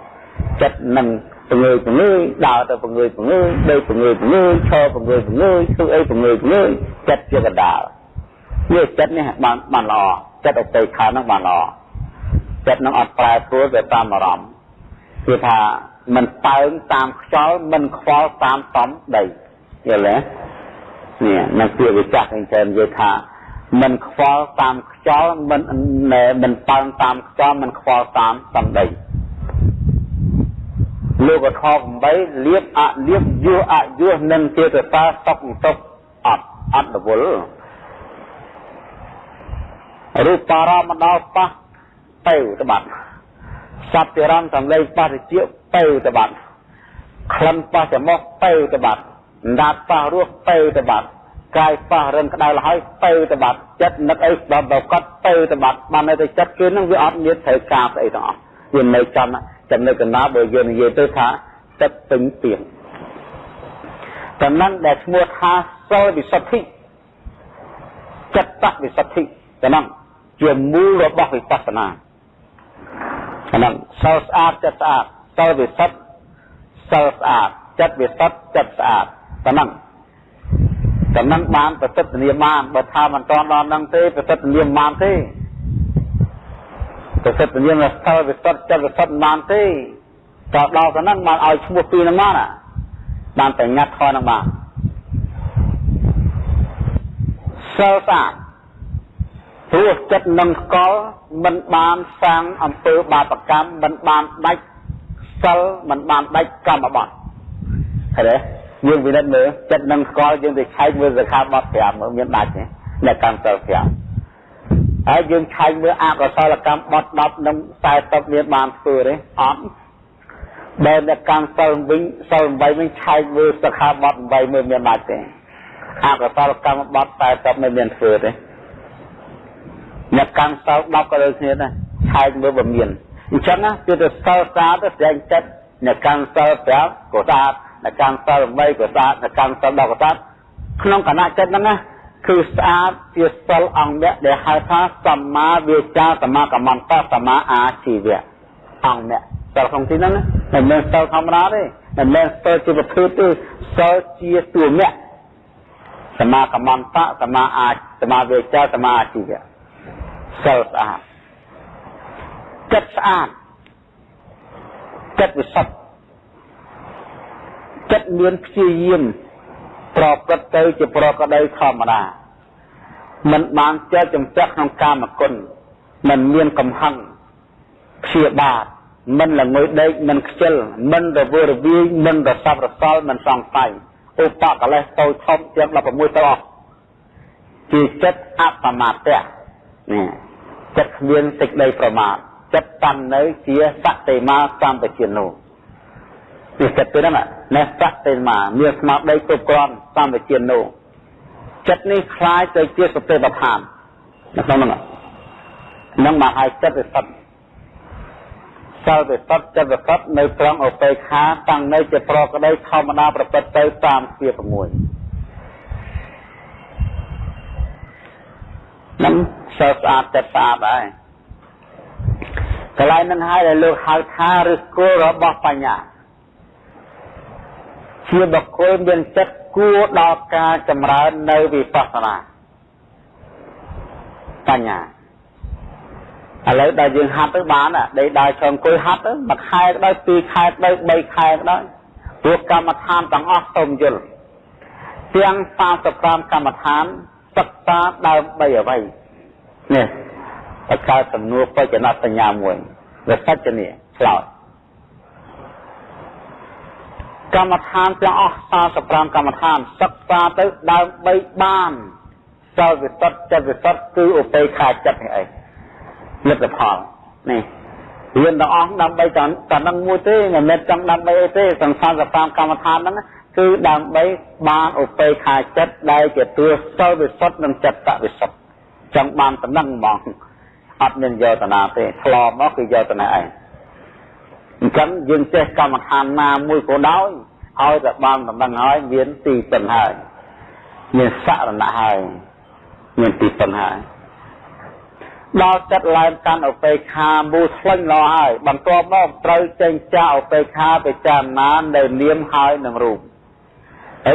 A: ចិត្តនឹងពងើយពងើយដើរទៅពងើយពងើយដេកពងើយពងើយឈរពងើយពងើយធ្វើអីពងើយពងើយចិត្តជាកដាលនេះចិត្តនេះបានបានល្អចិត្តអតីតខាងហ្នឹងបានល្អចិត្តនឹងអត់ប្រែប្រួលទៅតាមអារម្មណ៍គឺថាមិនតើងតាមខ្យល់មិនខ្វល់តាមតំដីយល់ទេនេះនឹងជាវិចារអញ្ចឹងនិយាយថាមិនខ្វល់តាមខ្យល់មិនមិនតើងតាមខ្យល់មិនខ្វល់តាមតំដី លោកខ8លៀបអលៀបយោអយោនឹងចេតសាសុខទុកអត់អត់រវល់រូបបារមដល់ប៉ះទៅទៅបាត់សត្វរំសំឡេងប៉ះតិចទៅទៅបាត់ក្លិនប៉ះច្រមុះទៅទៅបាត់ដាតប៉ះរស់ទៅទៅបាត់កាយប៉ះរឹងក្តៅលហើយទៅទៅបាត់ចិត្តនឹកអីដល់ដល់កត់ទៅទៅបាត់បាននៅតែចិត្តគេនឹងវាអត់មានត្រូវការស្អីទាំងអស់វានៅចំ ចំណុចកណ្ដាលបើយើងនិយាយទៅថាចិត្តពេញទៀងតំណឹងដែលឈ្មោះថាសិលវិសុទ្ធិចិត្តវិសុទ្ធិតំណឹងជាមូលរបស់វិបស្សនាអាហ្នឹងសិលស្អាតចិត្តស្អាតសិលវិសុទ្ធសិលស្អាតចិត្តវិសុទ្ធចិត្តស្អាតតំណឹងតំណឹងបានប្រសិទ្ធនាមបានបើថាមិនតន់ដល់នឹងទេប្រសិទ្ធនាមបានទេ ប្រសិទ្ធនាមសិលវិសុទ្ធចិត្តវិសុទ្ធបានទេតដល់ទៅនឹងបានឲ្យឈ្មោះពីរនឹងបានបានតែញ៉ាត់ខនឹងបានសិលស្អាតព្រោះចិត្តនឹងស្កល់មិនបានសាងអំពើបាបកម្មមិនបានដាច់សិលមិនបានដាច់កម្មបត្តិឃើញទេយើងវិនិច្ឆ័យមើលចិត្តនឹងស្កល់យើងទៅឆែកមើលសិក្ខាបទ5មើលមានដាច់ទេអ្នកកម្មសិល5 ហើយយើងឆែកមើលអកុសលកម្មបត់10និង40មានបានធ្វើទេអត់បើអ្នកកម្មសិលវិញសិល8វិញឆែកមើលសិក្ខាបទ8មើលមានដាច់ទេអកុសលកម្មបត់40មិនមានធ្វើទេអ្នកកម្មសិល10ក៏ដូចគ្នាដែរឆែកមើលបើមានអញ្ចឹងណាគឺទៅសិលសាទៅស្ដែងចិត្តអ្នកកម្មសិល5ក៏ស្អាតអ្នកកម្មសិល8ក៏ស្អាតអ្នកកម្មសិល10ក៏ស្អាតក្នុងគណៈចិត្តហ្នឹងណា គឺស្អាតជាសិលអង្គអ្នកដែលហៅថាសម្មាវាចាសមាកម្មន្តសម្មាអាជីវៈអង្គអ្នកសិលក្នុងទីហ្នឹងណាមិនមែនសិលធម្មតាទេមិនមែនសិលជាប្រភេទទេសិលជាតួមៈសមាកម្មន្តសមាអាសមាវាចាសមាអាជីវៈសិលស្អាតចិត្តស្អាតចិត្តវិសុទ្ធចិត្តមានព្យាយាម ប្រព្រឹត្តទៅជាប្រកដីធម្មតាមិនបានចេះចំពាក់ក្នុងកាមគុណមិនមានកំហឹងព្យាបាទមិនល្ងុយដេកមិនខ្ជិលមិនរវើរវាយមិនរស័ព្ទរសល់មិនសង្ស័យឧបកលេសតូចធំជាង16ទៅអស់ជាចិត្តអបមាទៈនេះចិត្តគ្មានសេចក្តីប្រមាទចិត្តតាំនៅជាសតិមាសម្បជានោ នេះចិត្តទៅហ្នឹងណែសតិមាមានស្មារតីគ្រប់គ្រាន់សម្បជានោចិត្តនេះคล้ายទៅជាសតិប្បដ្ឋាននៅក្នុងហ្នឹងនឹងមកឲ្យចិត្តវិសុទ្ធសិលវិសុទ្ធចិត្តវិសុទ្ធនៅត្រង់ឧបេខាតាំងនៅជាប្រកដីធម្មតាប្រព្រឹត្តទៅតាមជា6នឹងសិលស្អាតចិត្តស្អាតហើយកន្លែងនឹងហើយដែលលោកហៅថាឫសគល់របស់បញ្ញា ជាបុគ្គលមានចិត្តគួរដល់ការចម្រើននៅវិបស្សនាបញ្ញាឥឡូវដល់យើងហាត់ទៅបានដេកដើរឆ្លងអង្គុយហាត់ទៅមួយខែក៏ដោយពីរខែក៏ដោយបីខែក៏ដោយព្រោះកម្មដ្ឋានទាំងអស់សូមយល់ទាំង35កម្មដ្ឋានសិក្សាដើម្បីអ្វីនេះបកកើតសំណួរបច្ចនសញ្ញាមួយវាសច្ចនីឆ្លោត កម្មដ្ឋានទាំងអស់45កម្មដ្ឋានសិក្សាទៅដើម្បីបានសិលវិសុទ្ធចិត្តវិសុទ្ធគឺឧបេខាចិត្តនេះឯងលទ្ធផលនេះរៀនទាំងអស់ដើម្បីតែតែនឹងមួយទេមិនមែនចង់ដើម្បីអីទេសង្សារ45កម្មដ្ឋានហ្នឹងគឺដើម្បីបានឧបេខាចិត្តដែលជាទស្សសិលវិសុទ្ធនិងចិត្តវិសុទ្ធចង់បានតំណឹងហ្មងអត់មានយោតនាទេឆ្លមកគឺយោតនាឯង អញ្ចឹងយើងចេះកម្មដ្ឋានណាមួយក៏ដោយឲ្យតែបានតំណឹងហើយមានទីពឹងហើយមានសរណៈហើយមានទីពឹងហើយដល់ចិត្តឡើងកាន់ឧបេខាមូស្លេញរហើយបន្ទាប់មកត្រូវចេញចាឧបេខាពិចារណានៅនាមហើយនឹងរូប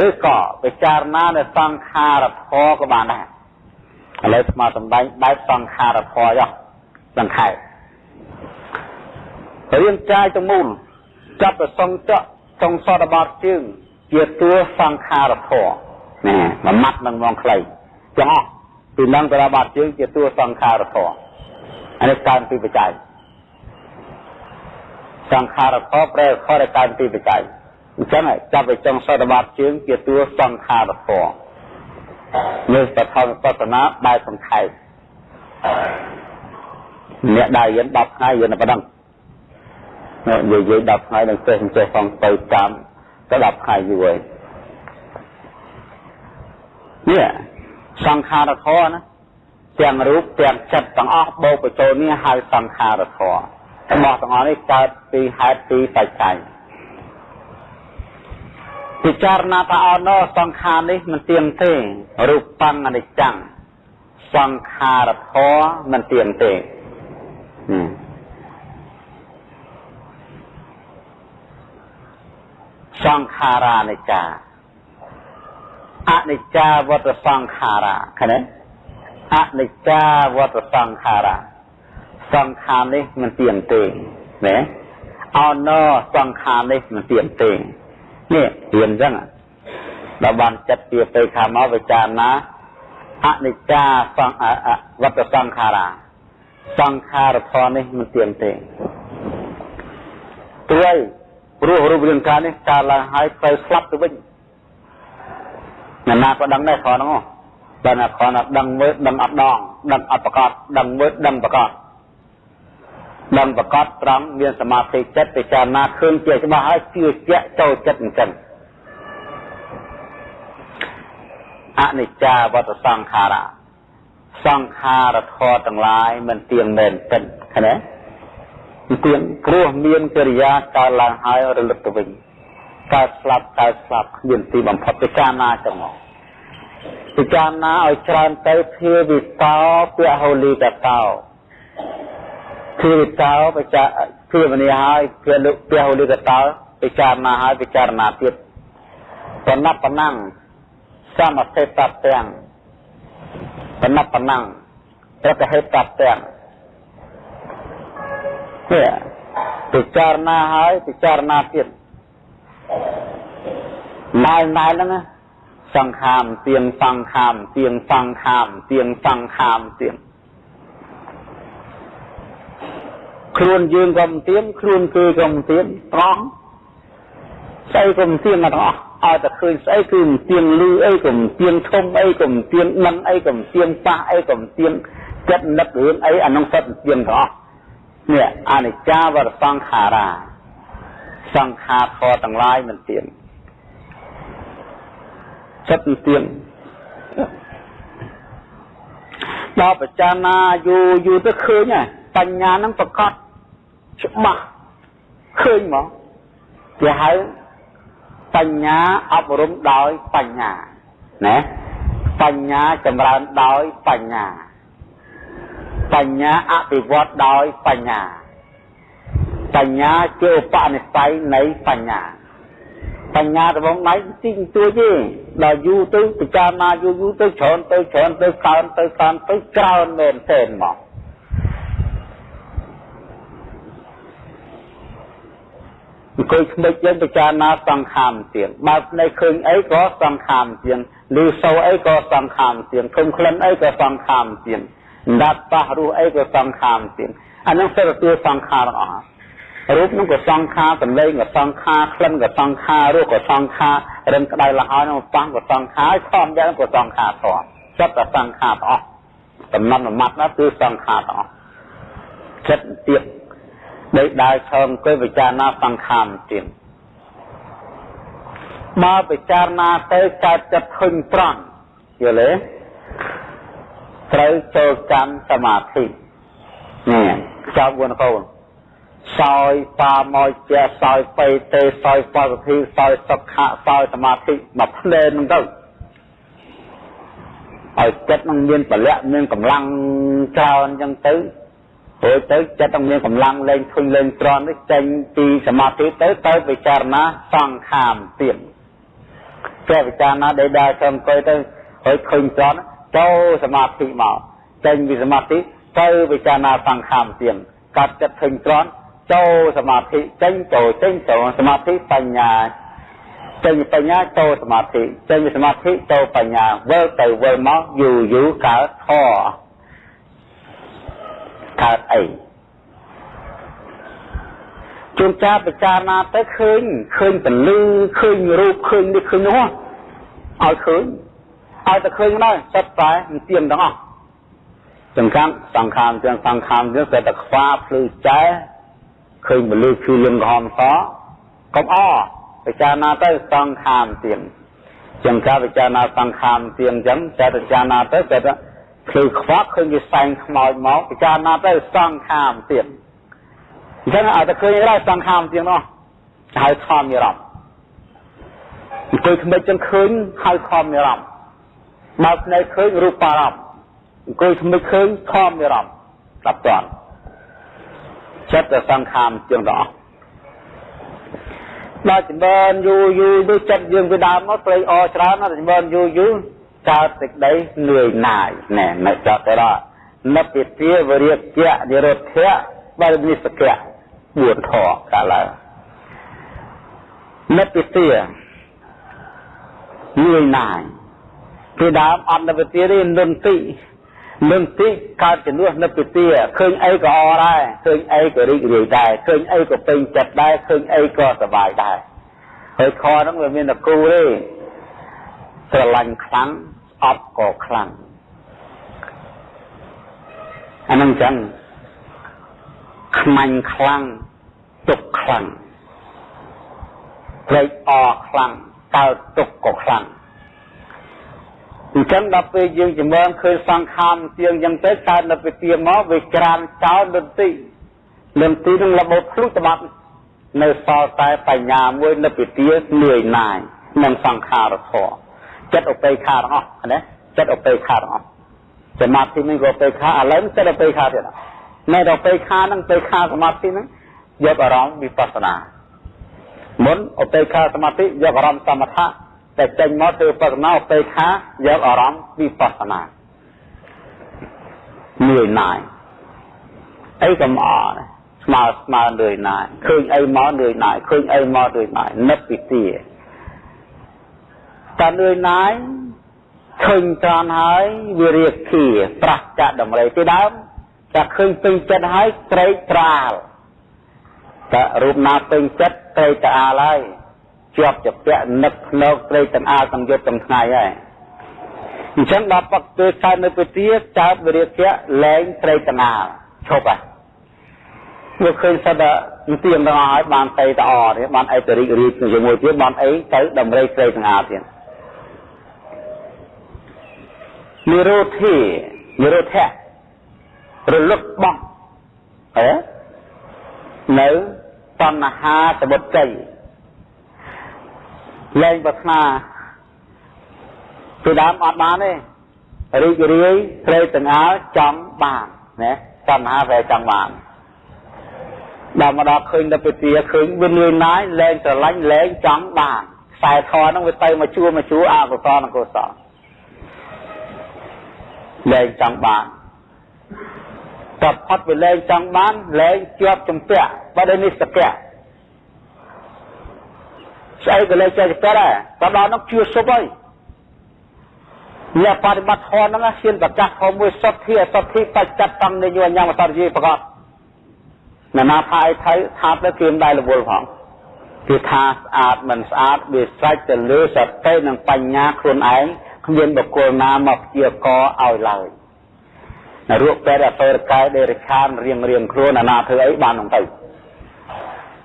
A: ឬក៏ពិចារណានៅសង្ខារធម៌ក៏បានដែរឥឡូវស្មាសម្ដែងបែបសង្ខារធម៌យោសង្ខេប រាងកាយទាំងមូលចាប់ប្រសងចកចុងសតបត់ជើងជាតួសង្ខារធម៌ណាមួយម៉ាត់នឹងមងខ្លីទាំងអស់ពីនឹងទៅដល់បាត់ជើងជាតួសង្ខារធម៌អានេះកើនពីបច្ច័យសង្ខារធម៌ប្រែខរកាយទីបច្ច័យអញ្ចឹងចាប់ទៅចុងសតបាតជើងជាតួសង្ខារធម៌នេះបឋមបតនាបែបសង្ខេបអ្នកដែលរៀន10ថ្ងៃរៀនតែប៉ុណ្ណឹង និយាយ10ថ្ងៃនឹងចេះចេះផងទៅតាមទៅ10ថ្ងៃយូរហើយនេះសង្ខារធម៌ណាទាំងរូបទាំងចិត្តទាំងអស់បូកបញ្ចូលនេះហៅសង្ខារធម៌របស់ទាំងអស់នេះកើតពីហេតុពីបច្ច័យពិចារណាថាអណោសង្ខារនេះមិនទៀងទេរូបបង្អនិច្ចំសង្ខារធម៌មិនទៀងទេ សង្ខារានិច្ចាអនិច្ចាវតសង្ខារាឃើញទេអនិច្ចាវតសង្ខារាសង្ខារនេះមិនទៀងទេណាអណោសង្ខារនេះមិនទៀងទេនេះរៀនអញ្ចឹងដល់បានចិត្តជាទៅខាងមកវិចារណាអនិច្ចាសង្វត្តសង្ខារាសង្ខារធម៌នេះមិនទៀងទេព្រួយ ព្រោះរូបរាងកាយនេះកើតឡើងហើយទៅស្លាប់ទៅវិញអ្នកណាក៏ដឹងដែរខហ្នឹងបើណាខណាដឹងមើលដឹងអត់ដងដឹងអត់ប្រកបដឹងមើលដឹងប្រកបដឹងប្រកបត្រង់មានសមាធិចិត្តពិចារណាឃើញជាច្បាស់ហើយជឿជាក់ចូលចិត្តអញ្ចឹងអនិច្ចាវតសង្ខារៈសង្ខារធម៌ទាំងឡាយមិនទៀងមែនទិនឃើញទេ ទៀងព្រោះមានកិរិយាកើតឡើងហើយរលឹកទៅវិញកើតស្លាប់កើតស្លាប់គ្មានទីបំផុតពិចារណាចឹងមកពិចារណាឲ្យច្រើនទៅភាវិតោពហូលីកតោភាវិតោពិចារភាវនាហើយភាលុពហូលីកតោពិចារណាហើយពិចារណាទៀតបណបណੰសមសេតទាំងបណបណੰប្រកហេតទាំង នេះពិចារណាហើយពិចារណាទៀតណែណែហ្នឹងសង្ខាមទៀងសង្ខាមទៀងសង្ខាមទៀងសង្ខាមទៀងខ្លួនយើងក៏មិនទៀងខ្លួនគេក៏មិនទៀងត្រង់ស្អីក៏មិនទៀងទាំងអស់ឲ្យតែឃើញស្អីគឺមិនទៀងលឺអីក៏មិនទៀងធំអីក៏មិនទៀងដឹងអីក៏មិនទៀងប៉ះអីក៏មិនទៀងចិត្តនឹករឿងអីអានោះសិតទៀងទាំងអស់ នេះអនិច្ចាវរសង្ខារាសង្ខារធម៌ទាំងឡាយមិនទៀងចិត្តមិនទៀងដល់បច្ចាណាយូរយូរទៅឃើញហើយបញ្ញានឹងប្រកបច្បាស់ឃើញមកគេហៅបញ្ញាអប់រំដោយបញ្ញាណាបញ្ញាចម្រើនដោយបញ្ញា បញ្ញាអភិវឌ្ឍដោយបញ្ញា បញ្ញាជាឧបនិស្ស័យនៃបញ្ញាបញ្ញារបស់ដៃទីទួយទេដល់យូរទៅពិចារណាយូរយូរទៅច្រើនទៅច្រើនទៅកើនទៅកើនទៅច្រើនមែនទេមកអង្គុយស្មិចយើងពិចារណាសង្ខាមទៀងបើភ្នែកឃើញអីក៏សង្ខាមទៀងឮសូរអីក៏សង្ខាមទៀងឃើញក្លិនអីក៏សង្ខាមទៀង ដាត់ប៉ះរស់អីក៏សង្ខាមទៀងអានឹងសិទ្ធិសង្ខារទាំងអស់រូបនឹងក៏សង្ខារសម្លេងក៏សង្ខារក្លិនក៏សង្ខាររសក៏សង្ខាររិនក្តៅលហើយនឹងប៉ះក៏សង្ខារខំយ៉ាងក៏សង្ខារធំចិត្តតែសង្ខារទាំងអស់តំណមួយម៉ាត់ណាគឺសង្ខារទាំងអស់ចិត្តទៀតដែលដើរឈរអង្គុយពិចារណាសង្ខារទៀតមកពិចារណាទៅកើតចិត្តឃើញត្រង់យល់ទេ ត្រូវចូលកម្មសមាធិនេះចៅវនកូនសោយបាមកជាសោយបេទេសោយបសុធីសោយសុខៈសោយសមាធិមកផ្លែនឹងទៅឲ្យចិត្តនឹងមានពលៈមានកម្លាំងច្រើនអញ្ចឹងទៅព្រោះទៅចិត្តនឹងមានកម្លាំងលែងធុញលែងត្រន់នេះចេញពីសមាធិទៅទៅពិចារណាសង្ខាមទៀតគេពិចារណាដែលដើរទៅអង្គុយទៅហើយឃើញត្រន់ ចូលសមាធិមកចេញពីសមាធិទៅពិចារណាសង្ខាមទៀតកាត់ចិត្តឃើញត្រន់ចូលសមាធិចេញចូលចេញចូលសមាធិបញ្ញាចេញបញ្ញាចូលសមាធិចេញសមាធិចូលបញ្ញាវិលទៅវិលមកយូរយូរកើតធរកើតអីជួនចាពិចារណាទៅឃើញឃើញពលឺឃើញរូបឃើញនេះឃើញនោះឲ្យឃើញ ឲ្យតែឃើញដែរសិតតែមិនទៀងទាំងអស់សំខាន់សង្ខារទាំងសង្ខារទាំងតែតែខ្វាភ្លឺចែឃើញពលឺគឺលឹមក្រហមសកុំអពិចារណាទៅសង្ខារទាំងចឹងការពិចារណាសង្ខារទៀងចឹងតែពិចារណាទៅតែភ្លឺខ្វាក់ឃើញវាសែងខ្មោចមកពិចារណាទៅសង្ខារទៀងអញ្ចឹងឲ្យតែឃើញដែរសង្ខារទៀងនោះហៅធម្មនិរម្មអង្គុយថ្មិចចឹងឃើញហៅធម្មនិរម្ម បើភ្នែកឃើញរូបបារម្ភអង្គុយថ្មិចឃើញធម្មនិរម្មដល់តាន់ចិត្តសង្ខារទៀងទាំងអស់ដល់ចម្រើនយូរយូរទៅចិត្តយើងពីដើមមកព្រៃអច្រើនណាស់ចម្រើនយូរយូរកើតសេចក្តីនឿយណាយណែនៅចតរៈនិព្វាទាវរិយៈនិរោធៈបរិនិសកៈ4ធរកាលឡើងនិព្វាទានឿយណាយ ពីដើមអត់និព្វាទាទេនុនទីនឹងទីកើតជំនួសនៅពីទាឃើញអីក៏អដែរឃើញអីក៏រីករាយដែរឃើញអីក៏ពេញចិត្តដែរឃើញអីក៏សប្បាយដែរហើយខហ្នឹងវាមានតែគូទេស្រឡាញ់ខ្លាំងអត់ក៏ខ្លាំងអានឹងចឹងខ្មាញ់ខ្លាំងទុកខ្លាំងត្រេកអរខ្លាំងកើតទុកក៏ខ្លាំង អញ្ចឹងដល់ពេលយើងចម្រើនឃើញសង្ខារទៀងអញ្ចឹងទៅកើតនៅពីទៀមកវាក្រានចោលលន្ទីលន្ទីនឹងរបូតភ្លុះត្បាត់នៅសល់តែបញ្ញាមួយនៅពីទៀលឿយណាយនឹងសង្ខារធម៌ចិត្តអបេខាទាំងអស់ណាចិត្តអបេខាទាំងអស់សមាធិនេះក៏អបេខាឥឡូវចិត្តអបេខាទៀតនៅដល់អបេខានឹងអបេខាសមាធិនឹងយកអារម្មណ៍វិបស្សនាមុនអបេខាសមាធិយកអារម្មណ៍សមថៈ តែចេញមកធ្វើបស្សនាពេខាយកអារម្មណ៍វិបស្សនានឿយណាយអីក៏មកស្មើស្មើនឿយណាយឃើញអីមកនឿយណាយឃើញអីមកនឿយណាយនឹកពីទាតែនឿយណាយឃើញត្រង់ហើយវារៀបគៀប្រះចាក់ដំរីពីដើមតែឃើញពេញចិត្តហើយត្រេកត្រាលតែរូបណាពេញចិត្តត្រេកត្រាលហើយ ជាប់ជាពាក់នឹកភ្នែកព្រៃទាំងអាទាំងយប់ទាំងថ្ងៃហើយអញ្ចឹងដល់បកទៅកើតនៅពទាចើបវិរិយៈលែងព្រៃទាំងអាឈប់ហើយមកឃើញសិតតែទៀមទាំងអស់ហើយបានទៅតអទេបានអីទៅរីករាយជាមួយទៀតបានអីទៅដំរីព្រៃទាំងអាទៀតនិរោធិនិរោធៈរលឹកបោះអេនៅតណ្ហាសមុទ្រជ័យ លែងប្រាថ្នាពីដើមអត់បានទេរីករាយព្រៃទាំងអើចង់បានណាតណ្ហាវាចង់បានដល់មកដល់ឃើញដល់ពទាឃើញវាលឿនណាយលែងស្រឡាញ់លែងចង់បានខ្សែធរហ្នឹងវាទៅមកជួមកជួអកុសលនិងកុសលលែងចង់បានតបផុតវាលែងចង់បានលែងជាប់ជំពាក់បើដូចនេះសកៈ ស្អីក៏លេចចេះចិត្តដែរតែដល់នោះជឿសុបហើយអ្នកបប្រតិបត្តិធម៌ហ្នឹងហ៊ានប្រកាសធម៌មួយសុទ្ធធាសុទ្ធធាបច្ចត្តតំនិយញ្ញមសរជាប្រកបណានាថាអីថៃថាទៅគៀមដែររវល់ផងគឺថាស្អាតមិនស្អាតវាស្រេចទៅលើសតិនិងបញ្ញាខ្លួនឯងគ្មានបុគ្គលណាមកព្យាករឲ្យឡើយនៅរូបពេទ្យអតរកាយដេរឆានរៀងរៀងខ្លួនអាណាធ្វើអីបាននឹងទៅ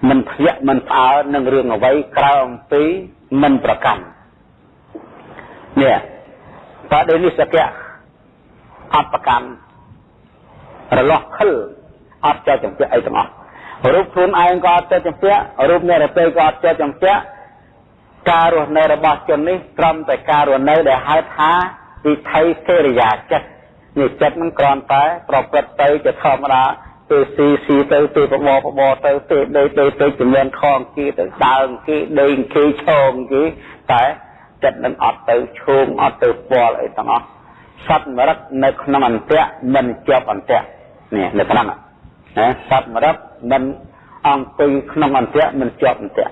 A: មិនភ្ញាក់មិនផ្អើលនឹងរឿងអ្វីក្រៅអំពីមិនប្រកាន់នេះបដិនិសកៈអត់ប្រកាន់រលាស់ខិលអត់ចេះចម្ពាក់អីទាំងអស់រូបខ្លួនឯងក៏អត់ចេះចម្ពាក់រូបអ្នករពេក៏អត់ចេះចម្ពាក់ការរស់នៅរបស់ជននេះត្រឹមតែការរស់នៅដែលហៅថាវិថីសេរិយាចិត្តនេះចិត្តនឹងគ្រាន់តែប្រព្រឹត្តទៅជាធម្មតា ទៅស៊ីស៊ីទៅទៅបបបបទៅទៅដេកទៅទៅជំនាន់ខងគេទៅដើមគេដេកគេឈងគេតែចិត្តនឹងអត់ទៅឈោងអត់ទៅពាល់អីទាំងអស់សត្វមរតនៅក្នុងអន្តៈមិនជាប់អន្តៈនេះនៅក្នុងណាសត្វមរតមិនអង្គុយក្នុងអន្តៈមិនជាប់អន្តៈ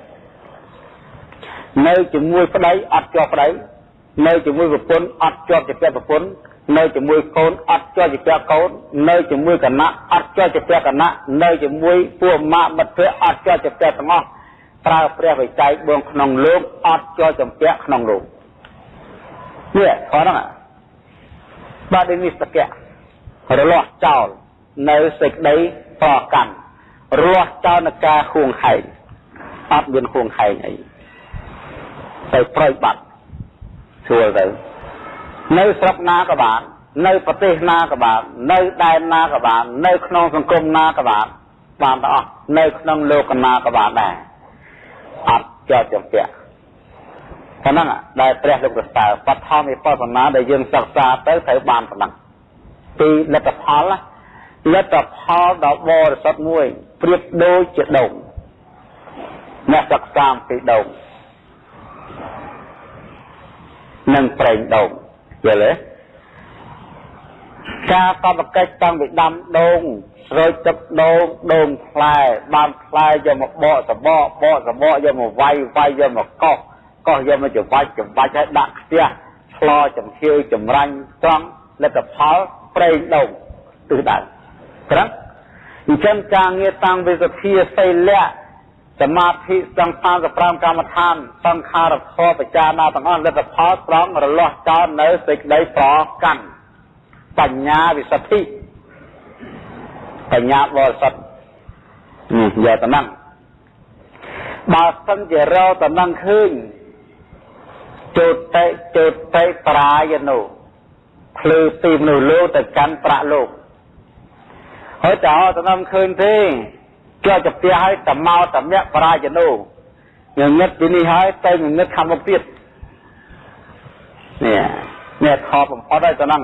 A: នៅជាមួយប្តីអត់ជាប់ប្តីនៅជាមួយប្រពន្ធអត់ជាប់ជាប្រពន្ធ នៅជាមួយកូនអត់ជាប់ជាពាក់កូននៅជាមួយគណៈអត់ជាប់ជាពាក់គណៈនៅជាមួយពួកម៉ាក់មិត្តភ័ក្តិអត់ជាប់ជាពាក់ទាំងអស់ប្រើព្រះវិច័យបងក្នុងលោកអត់ជាប់ចម្ពាក់ក្នុងលោកនេះខហ្នឹងបាទនេះសកៈរលាស់ចោលនៅសេចក្តីប្រកម្មរលាស់ចោលនឹងការហួងហែងអត់មានហួងហែងអីទៅប្រយបាត់ស្រួលទៅ នៅស្រុកណាក៏បាន នៅប្រទេសណាក៏បាន នៅដែនណាក៏បាន នៅក្នុងសង្គមណាក៏បានបានទាំងអស់នៅក្នុងលោកណាក៏បានដែរអត់ចោតចម្ពាក់ហ្នឹងដែលព្រះលោកប្រសើរបឋមវិបស្សនាដែលយើងសិក្សាទៅត្រូវបានប៉ុណ្ណឹងពីលទ្ធផលលទ្ធផលដ៏បរិសុទ្ធមួយប្រៀបដូចជាដងអ្នកសិក្សាពីដងនិងប្រេងដង យល់ទេការកបកិច្ចតាំងពីដាំដូងស្រោចទឹកដូងដូងផ្លែបានផ្លែយកមកបកសបកបកសបកយកមកវាយវាយយកមកកោសកោសយកមកច្រវាច់ច្រវាច់ឲ្យដាក់ខ្ទះឆ្លោចំខៀវចម្រាញ់ត្រង់លទ្ធផលប្រេងដូងទិសដៅត្រង់អញ្ចឹងការងារតាំងពីសភាសីលៈ សមាធិសង្ខារ35កម្មដ្ឋានសង្ខារធម៌បច្ចាណាទាំងអស់លទ្ធផលត្រង់រលាស់ចោលនៅសេចក្តីប្រកាន់បញ្ញាវិសុទ្ធិបញ្ញាបរិសុទ្ធយកតំណងបើសិនជារកតំណងឃើញចោតិចោតិប្រាយនោភ្លឺពីមនុស្សលោកទៅកាន់ប្រាក់លោកហើយតើតំណងឃើញទេ ជាប់ទៅផ្ទះហើយតមកតមាក់បរាជនោងងឹតពីនេះហើយទៅងឹតខាងមុខទៀតនេះនេះខបំផុតហើយទៅហ្នឹង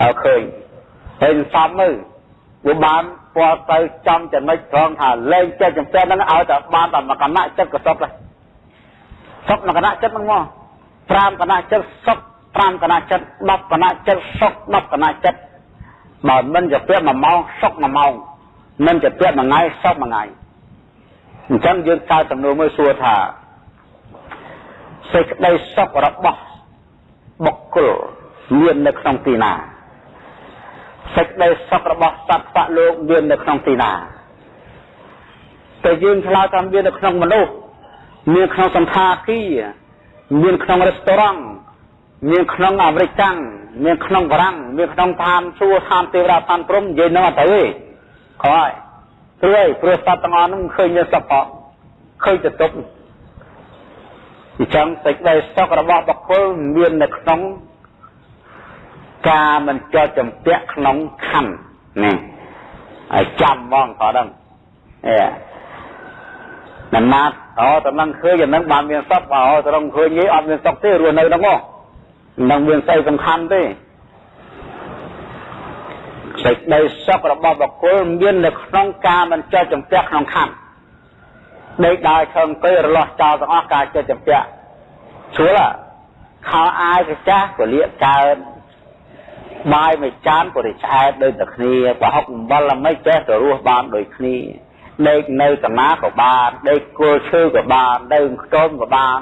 A: ហើយឃើញហើយសំមើលវាបានពាល់ទៅចំចំណុចត្រង់ថាលែងចិត្តចំពាក់ហ្នឹងឲ្យតែបានតែមកគណៈចិត្តក៏សុខដែរសុខមកគណៈចិត្តហ្នឹងមក5គណៈចិត្តសុខ5គណៈចិត្ត10គណៈចិត្តសុខ10គណៈចិត្ត បើមិនជាពាក់1ម៉ោងសុក1ម៉ោងមិនជាពាក់មួយថ្ងៃសុកមួយថ្ងៃអញ្ចឹងយើងកើតសំណួរមួយសួរថាសេចក្តីសុខរបស់បុគ្គលមាននៅក្នុងទីណាសេចក្តីសុខរបស់សត្វៈលោកមាននៅក្នុងទីណាតែយើងឆ្លើយថាមាននៅក្នុងមនុស្សមានក្នុងសន្តាគារមានក្នុងរេស្តូរ៉ង់ មានក្នុងអាមេរិកកាំងមានក្នុងបារាំងមានក្នុងឋានសួគ៌ឋានទេវតាឋានព្រំនិយាយនឹងអត់ទៅទេខ້ອຍព្រោះព្រោះសត្វទាំងអស់នោះឃើញមានសុខផងឃើញទៅទុកអញ្ចឹងសេចក្តីសុខរបស់បុគ្គលមាននៅក្នុងការមិនចោតចម្ពាក់ក្នុងខណ្ឌនេះឲ្យចាំហ្មងក៏ដឹងអេណាស់ណាត់អូតើនឹងឃើញយ៉ាងហ្នឹងបានមានសុខអូតើនឹងឃើញយីអត់មានសុខទេរស់នៅហ្នឹងមក នឹងមានស្អីសំខាន់ទេសេចក្តីសុខរបស់បុគ្គលមាននៅក្នុងការមិនចោទចម្ពាក់ក្នុងខណ្ឌដេកដើរឈឹងទៅរលាស់ចោលទាំងអស់ការចោទចម្ពាក់ស្រួលខោអាយកចាស់ពលៀកកើតបាយមួយចានក៏រីឆ្អែតដូចតែគ្នាប្រហុកអំបិលល្មិចចេះទៅរស់បានដូចគ្នាដេកនៅកណាក៏បានដេកគល់ឈើក៏បានដេកខ្ទមក៏បាន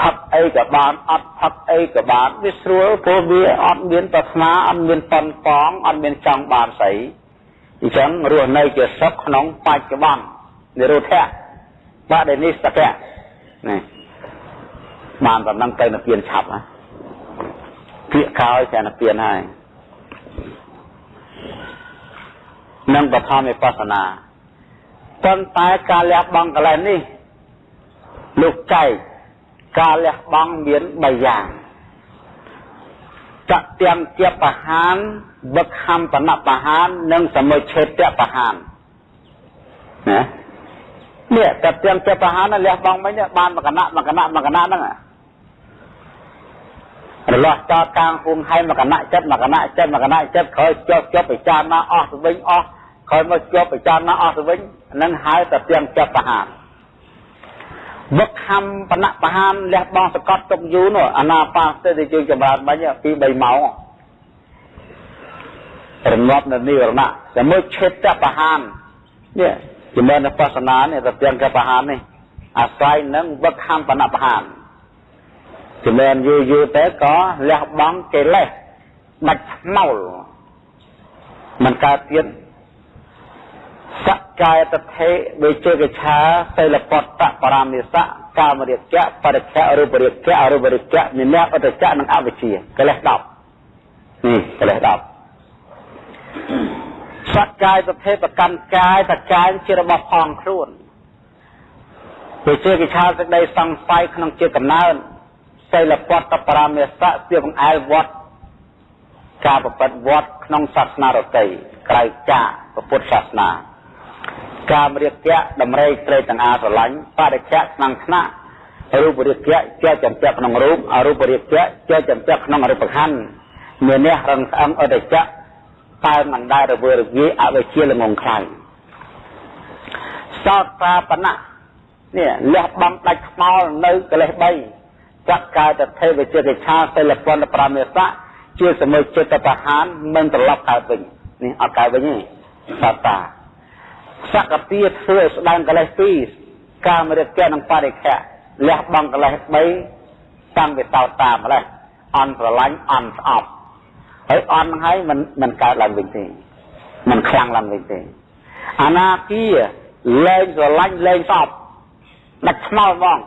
A: ផឹកអីក៏បានអត់ផឹកអីក៏បានវាស្រួលព្រោះវាអត់មានប្រាថ្នាអត់មានប៉ុនប៉ងអត់មានចង់បានស្អីអញ្ចឹងរស់នៅជាសុខក្នុងបច្ចុប្បន្ននិរោធៈបដិនិស្សកៈនេះបានតំណឹងទៅនិព្វានឆាប់ណាពាក្យក្រោយតែនិព្វានហើយនឹងបឋមវិបស្សនាប៉ុន្តែការលះបង់កលែងនេះលោកចែក ការលះបង់មាន3យ៉ាងចទាំងជាបហានវឹកខំបណបហាននិងសមុឆេតបហានណានេះតែទាំងជាបហានលះបង់មិញបានមកគណៈមកគណៈមកគណៈហ្នឹងរលាស់តតាំងគុំហើយមកគណៈចិត្តមកគណៈចិត្តមកគណៈចិត្តក្រោយជាប់ជាប់ពិចារណាអស់ទៅវិញអស់ក្រោយមកជាប់ពិចារណាអស់ទៅវិញនឹងហៅតែទាំងជាបហាន វឹកខំបណៈបហានលះបង់សកត់ទុកយូរនោះអាណាបាសទៅយើងចម្រើនបាញ់ពី3ម៉ោងរងាប់នៅនិរណៈតែមើលឆេតបហាននេះចំណេះបស្សនានេះតែទាំងកបហាននេះអាស្រ័យនឹងវឹកខំបណៈបហានចម្រើនយូរយូរទៅក៏លះបង់កិលេសដាច់ថ្មោលមិនកើតទៀត សក្កាយតថេវិជេកឆាសិលពតបរាមិសៈកាមរិកៈបរិក្ខៈរូបរិកៈអរូបរិកៈនិមៈអតចៈនិងអវិជ្ជាកិលេស10នេះកិលេស10សក្កាយតថេប្រកាន់កាយតកាយជារបស់ផងខ្លួនវិជេកឆាសេចក្តីសង្ស័យក្នុងជាកំណើតសិលពតបរាមិសៈជាបង្អែលវត្តការប្រព្រឹត្តវត្តក្នុងសាសនារតីក្រៅចាកពុទ្ធសាសនា កាមរាគៈដំរេកត្រេកទាំងអាស្រឡាញ់បរិជ្ជៈក្នុងថ្នាក់រូបរាគៈជាចំពាក់ក្នុងរូបអរូបរាគៈជាចំពាក់ក្នុងរូបខណ្ឌមាននេះរឹងស្អឹងអតិចៈតែមិនដែលរវើរវាយអវិជ្ជាល្ងងខ្លាំងសោតាបណៈនេះលះបង់ដាច់ខ្មោលនៅកិលេស3ចក្កាយតថេវិជិកិឆាសិលពន្ធប្រាមេសៈជាសមុចិត្តបហានមិនត្រឡប់កើតវិញនេះអត់កើតវិញទេសោតា សកតិធ្វើឲ្យស្ដែងកិលេសពីរកាមរិទ្ធៈនិងបរិខៈលះបង់កិលេស3តាំងពីតោតាម្លេះអន់ស្រឡាញ់អន់ស្អប់ហើយអន់ហ្នឹងហើយមិនមិនកើតឡើងវិញទេមិនខ្លាំងឡើងវិញទេអនាគាលែងស្រឡាញ់លែងស្អប់ដាច់ថ្មោលហ្មង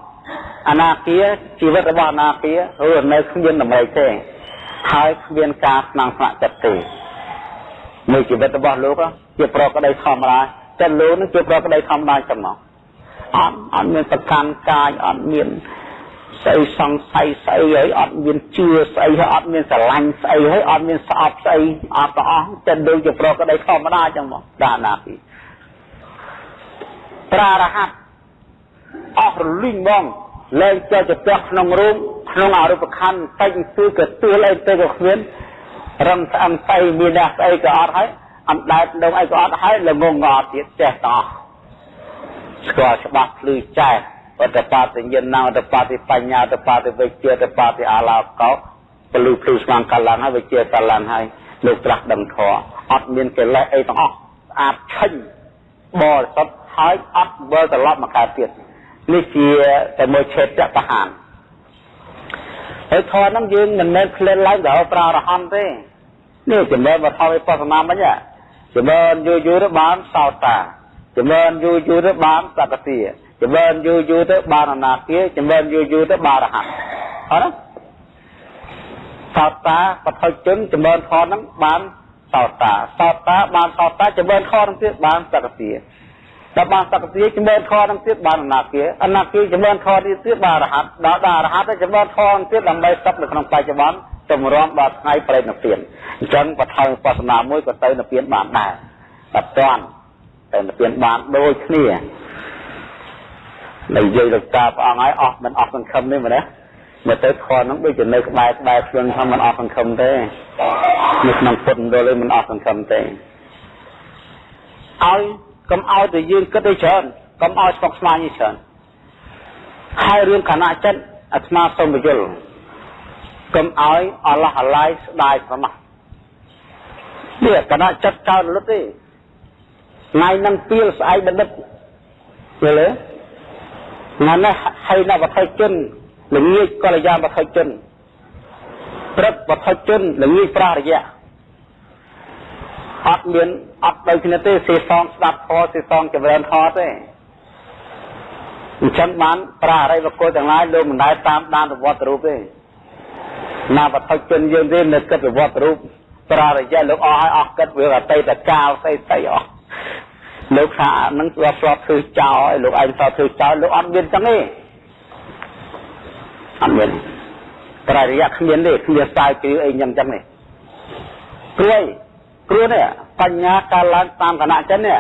A: អនាគាជីវិតរបស់អនាគារស់នៅគ្មានតម្រៃទេហើយគ្មានការស្នងស្នាក់ចិត្តទេនៅជីវិតរបស់លោកជាប្រកដីធម្មតា តែលោកនឹងជាប្រកដីធម្មតាចឹងមកអត់អត់មានប្រកាន់កាយអត់មានស្អីសង្ស័យស្អីហើយអត់មានជឿស្អីហើយអត់មានស្រឡាញ់ស្អីហើយអត់មានស្អប់ស្អីអត់ទាំងអស់តែដូចជាប្រកដីធម្មតាចឹងមកដាណាពីប្រារហ័តអស់រលីងហ្មងលែងចូលទៅផ្ទះក្នុងរូបក្នុងអរូបខណ្ឌតែងគឺក៏ទឿលេងទៅក៏គ្មានរឹងស្អឹងស្អីមានអ្នកស្អីក៏អត់ហើយ អណ្ដែតដងអីក៏អត់ហើយល្ងងក៏អត់ទៀតចេះតោះស្គាល់ច្បាស់ភ្លឺចេះអត្តបត្តិញ្ញណអត្តបត្តិបញ្ញាអត្តបត្តិវិជ្ជាអត្តបត្តិអាឡោកោពលឺភ្លឺស្មាំកលាំងហើយវិជ្ជាកលាំងហើយលោកត្រាស់ដឹងធម៌អត់មានកិលេសអីទាំងអស់ស្អាតឆេញបរិសុទ្ធហើយអត់វិលត្រឡប់មកកើតទៀតនេះជាតែមួយឆេតបហានហើយធម៌ហ្នឹងយើងមិនមែនឃ្លានឡើងដល់ប្រើរហន្តទេនេះចំណែកវត្ថុវិបស្សនាមិញ ចម្រើនយូរយូរទៅបានសោតាចម្រើនយូរយូរទៅបានសកតិចម្រើនយូរយូរទៅបានអនាគាចម្រើនយូរយូរទៅបានរហ័តអត់ទេសោតាបឋិជនចម្រើនខហ្នឹងបានសោតាសោតាបានសោតាចម្រើនខហ្នឹងទៀតបានសកតិ ដល់បានសកតិចម្រើនខហ្នឹងទៀតបានអនាគាអនាគាចម្រើនខនេះទៀតបានរហ័តដល់ដល់រហ័តទៅចម្រើនខហ្នឹងទៀតដើម្បីសកនៅក្នុងបច្ចុប្បន្នចម្រាំដល់ថ្ងៃប្រេតនិព្វានអញ្ចឹងបឋមបស្សនាមួយក៏ទៅនិព្វានបានដែរតែតាន់តែនិព្វានបានដូចគ្នានិយាយទៅតាព្រះអង្គហើយអស់មិនអស់សង្ឃឹមនេះមែនទេមកទៅខនហ្នឹងដូចជានៅក្បែរក្បែរខ្លួនថាមិនអស់សង្ឃឹមទេនៅក្នុងពុទ្ធមណ្ឌលមិនអស់សង្ឃឹមទេឲ្យ កុំឲ្យតែយើងគិតទៅច្រើនកុំឲ្យស្មុគស្មាញច្រើនហើយរឿងខណៈចិត្តអាត្មាសូមបញ្យល់កុំឲ្យអល់ឡោះអាឡាយស្ដាយប្រមាស់នេះកណចិត្តកើតលុតទេថ្ងៃនឹងពីលស្អែកបណ្ឌិតយល់ទេថ្ងៃនេះហើយនៅវត្ថុជនល្ងាចកល្យាវត្ថុជនព្រឹកវត្ថុជនល្ងាចប្រារយៈអត់មាន អត់ដូចគ្នាទេសេសងស្ដាប់ធម៌សេសងចម្រើនធម៌ទេអញ្ចឹងបានប្រាអរិយវកុលទាំងឡាយលោកមិនដែលតាមដានប្រវត្តិរូបទេណាវត្ថុជនយើងទេនៅគិតវត្តរូបប្រារយៈលោកអស់ឲ្យអស់គិតវាអតីតកាលស្អីស្អីអស់លោកថានឹងស្លាប់ស្លាប់ធ្វើចោលឲ្យលោកឯងស្លាប់ធ្វើចោលលោកអត់មានចឹងទេអត់មានប្រារយៈគ្មានទេគ្មានស្ដាយគឺអីចឹងចឹងទេព្រួយ ព្រោះនេះបញ្ញាកាលឡើងតាមគណៈចិននេះ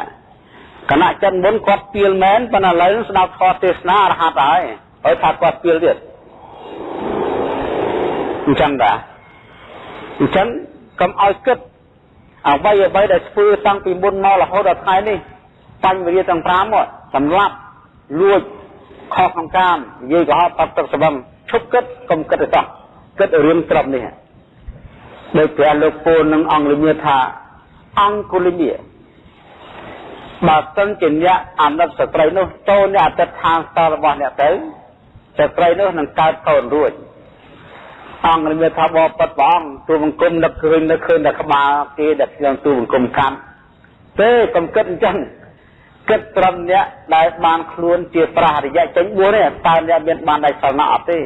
A: គណៈចិនមុនគាត់ពៀលមែនប៉ុន្តែឥឡូវស្ដាប់ធម៌ទេសនារហ័តហើយហើយថាគាត់ពៀលទៀតអញ្ចឹងដែរអញ្ចឹងកុំឲ្យគិតអ្វីអ្វីដែលធ្វើតាំងពីមុនមករហូតដល់ថ្ងៃនេះបញ្ញវិរិយទាំង5មកសម្លាប់លួចខុសក្នុងកាមនិយាយកុហកបាត់ទឹកស្បឹងឈប់គិតកុំគិតទៅសោះគិតរឿងត្រឹមនេះ ដោយព្រះលោកពូលនឹងអង្គលិមាថាអង្គលិមាបើសិនជាអ្នកអាណិតស្ត្រីនោះចូលអ្នកអតិថិដ្ឋានស្ទល់របស់អ្នកទៅស្ត្រីនោះនឹងកើតកូនរួចអង្គនិមិត្តថាបបពិតព្រះអង្គទូបង្គំនឹកឃើញនឹកឃើញតែក្បាលគេដែលខ្ញុំទូបង្គំកាន់ទេកុំគិតអញ្ចឹងគិតត្រឹមអ្នកដែលបានខ្លួនជាប្រះរយៈចេញ4នេះតើអ្នកមានបានដៃសល់ណាអត់ទេ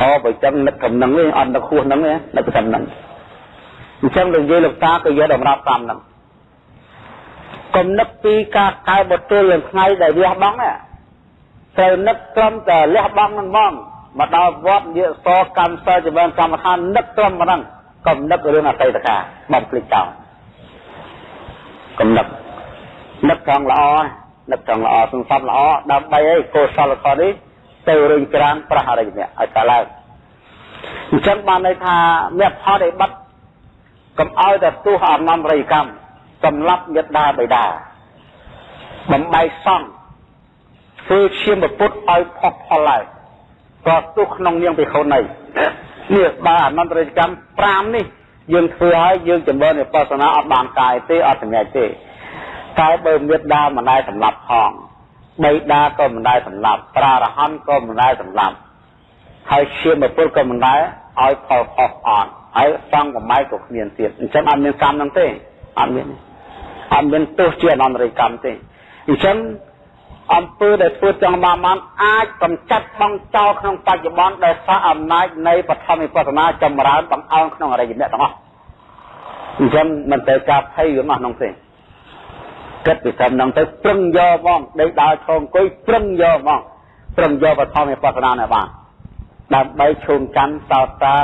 A: អូបើចឹងនឹកកំណឹងវិញអត់នឹកខួសហ្នឹងនឹកកំណឹងអញ្ចឹងលោកយាយលោកតាក៏យកតម្រាប់តាមហ្នឹងកុំនឹកពីការកែបទលនឹងថ្ងៃដែលវះបង់ត្រូវនឹកត្រឹមតែលះបង់ហ្នឹងហ្មងមកដល់វត្តនិយាយសកម្មសិលចម្រើនកម្មដ្ឋាននឹកត្រឹមប៉ុណ្ណឹងកុំនឹករឿងអតីតកាលបំភ្លេចចោលកុំនឹកនឹកត្រង់ល្អនឹកត្រង់ល្អសង្កត់ល្អដើម្បីឲ្យកុសលធម៌នេះ ទៅរុញច្រានប្រះអរិយអ្នកឲ្យកើតឡើងអញ្ចឹងបានន័យថាមេផលដែលបាត់កុំឲ្យតែទោះអនន្តរិយកម្មសម្រាប់មេដាបិតាបំបីសង់ធ្វើឈាមពុទ្ធឲ្យផុសផលឡើងក៏ទោះក្នុងនាងពិខុនៃនេះបើអនន្តរិយកម្ម5នេះយើងធ្វើហើយយើងចម្រើនវិបស្សនាអត់បានកាយទេអត់សម្រេចទេតែបើមេដាមិនដែលសម្លាប់ផង បៃតាក៏មិនដែលសម្លាប់ប្រារហន្តក៏មិនដែលសម្លាប់ហើយឈាមពុទ្ធក៏មិនដែលឲ្យផលខុសអត់ហើយសង្ឃបំៃក៏គ្មានទៀតអញ្ចឹងអត់មានកម្មនឹងទេអត់មានអត់មានទោសជាអនន្តរិយកម្មទេអញ្ចឹងអំពើដែលធ្វើចង់បានបានអាចកំចាត់បងចោលក្នុងបច្ចុប្បន្នដែលសារអំណាចនៃបឋមវិបស្សនាចម្រើនបង្អើងក្នុងអរិយមគ្គទាំងអស់អញ្ចឹងមិនទៅការភ័យរឿងអស់នោះទេ គិតពីត្រឹមហ្នឹងទៅប្រឹងយកហ្មងដេកដើរឈរអង្គុយប្រឹងយកហ្មងប្រឹងយកបឋមវិបស្សនានេះបានដើម្បីឈោងកាន់សោតតា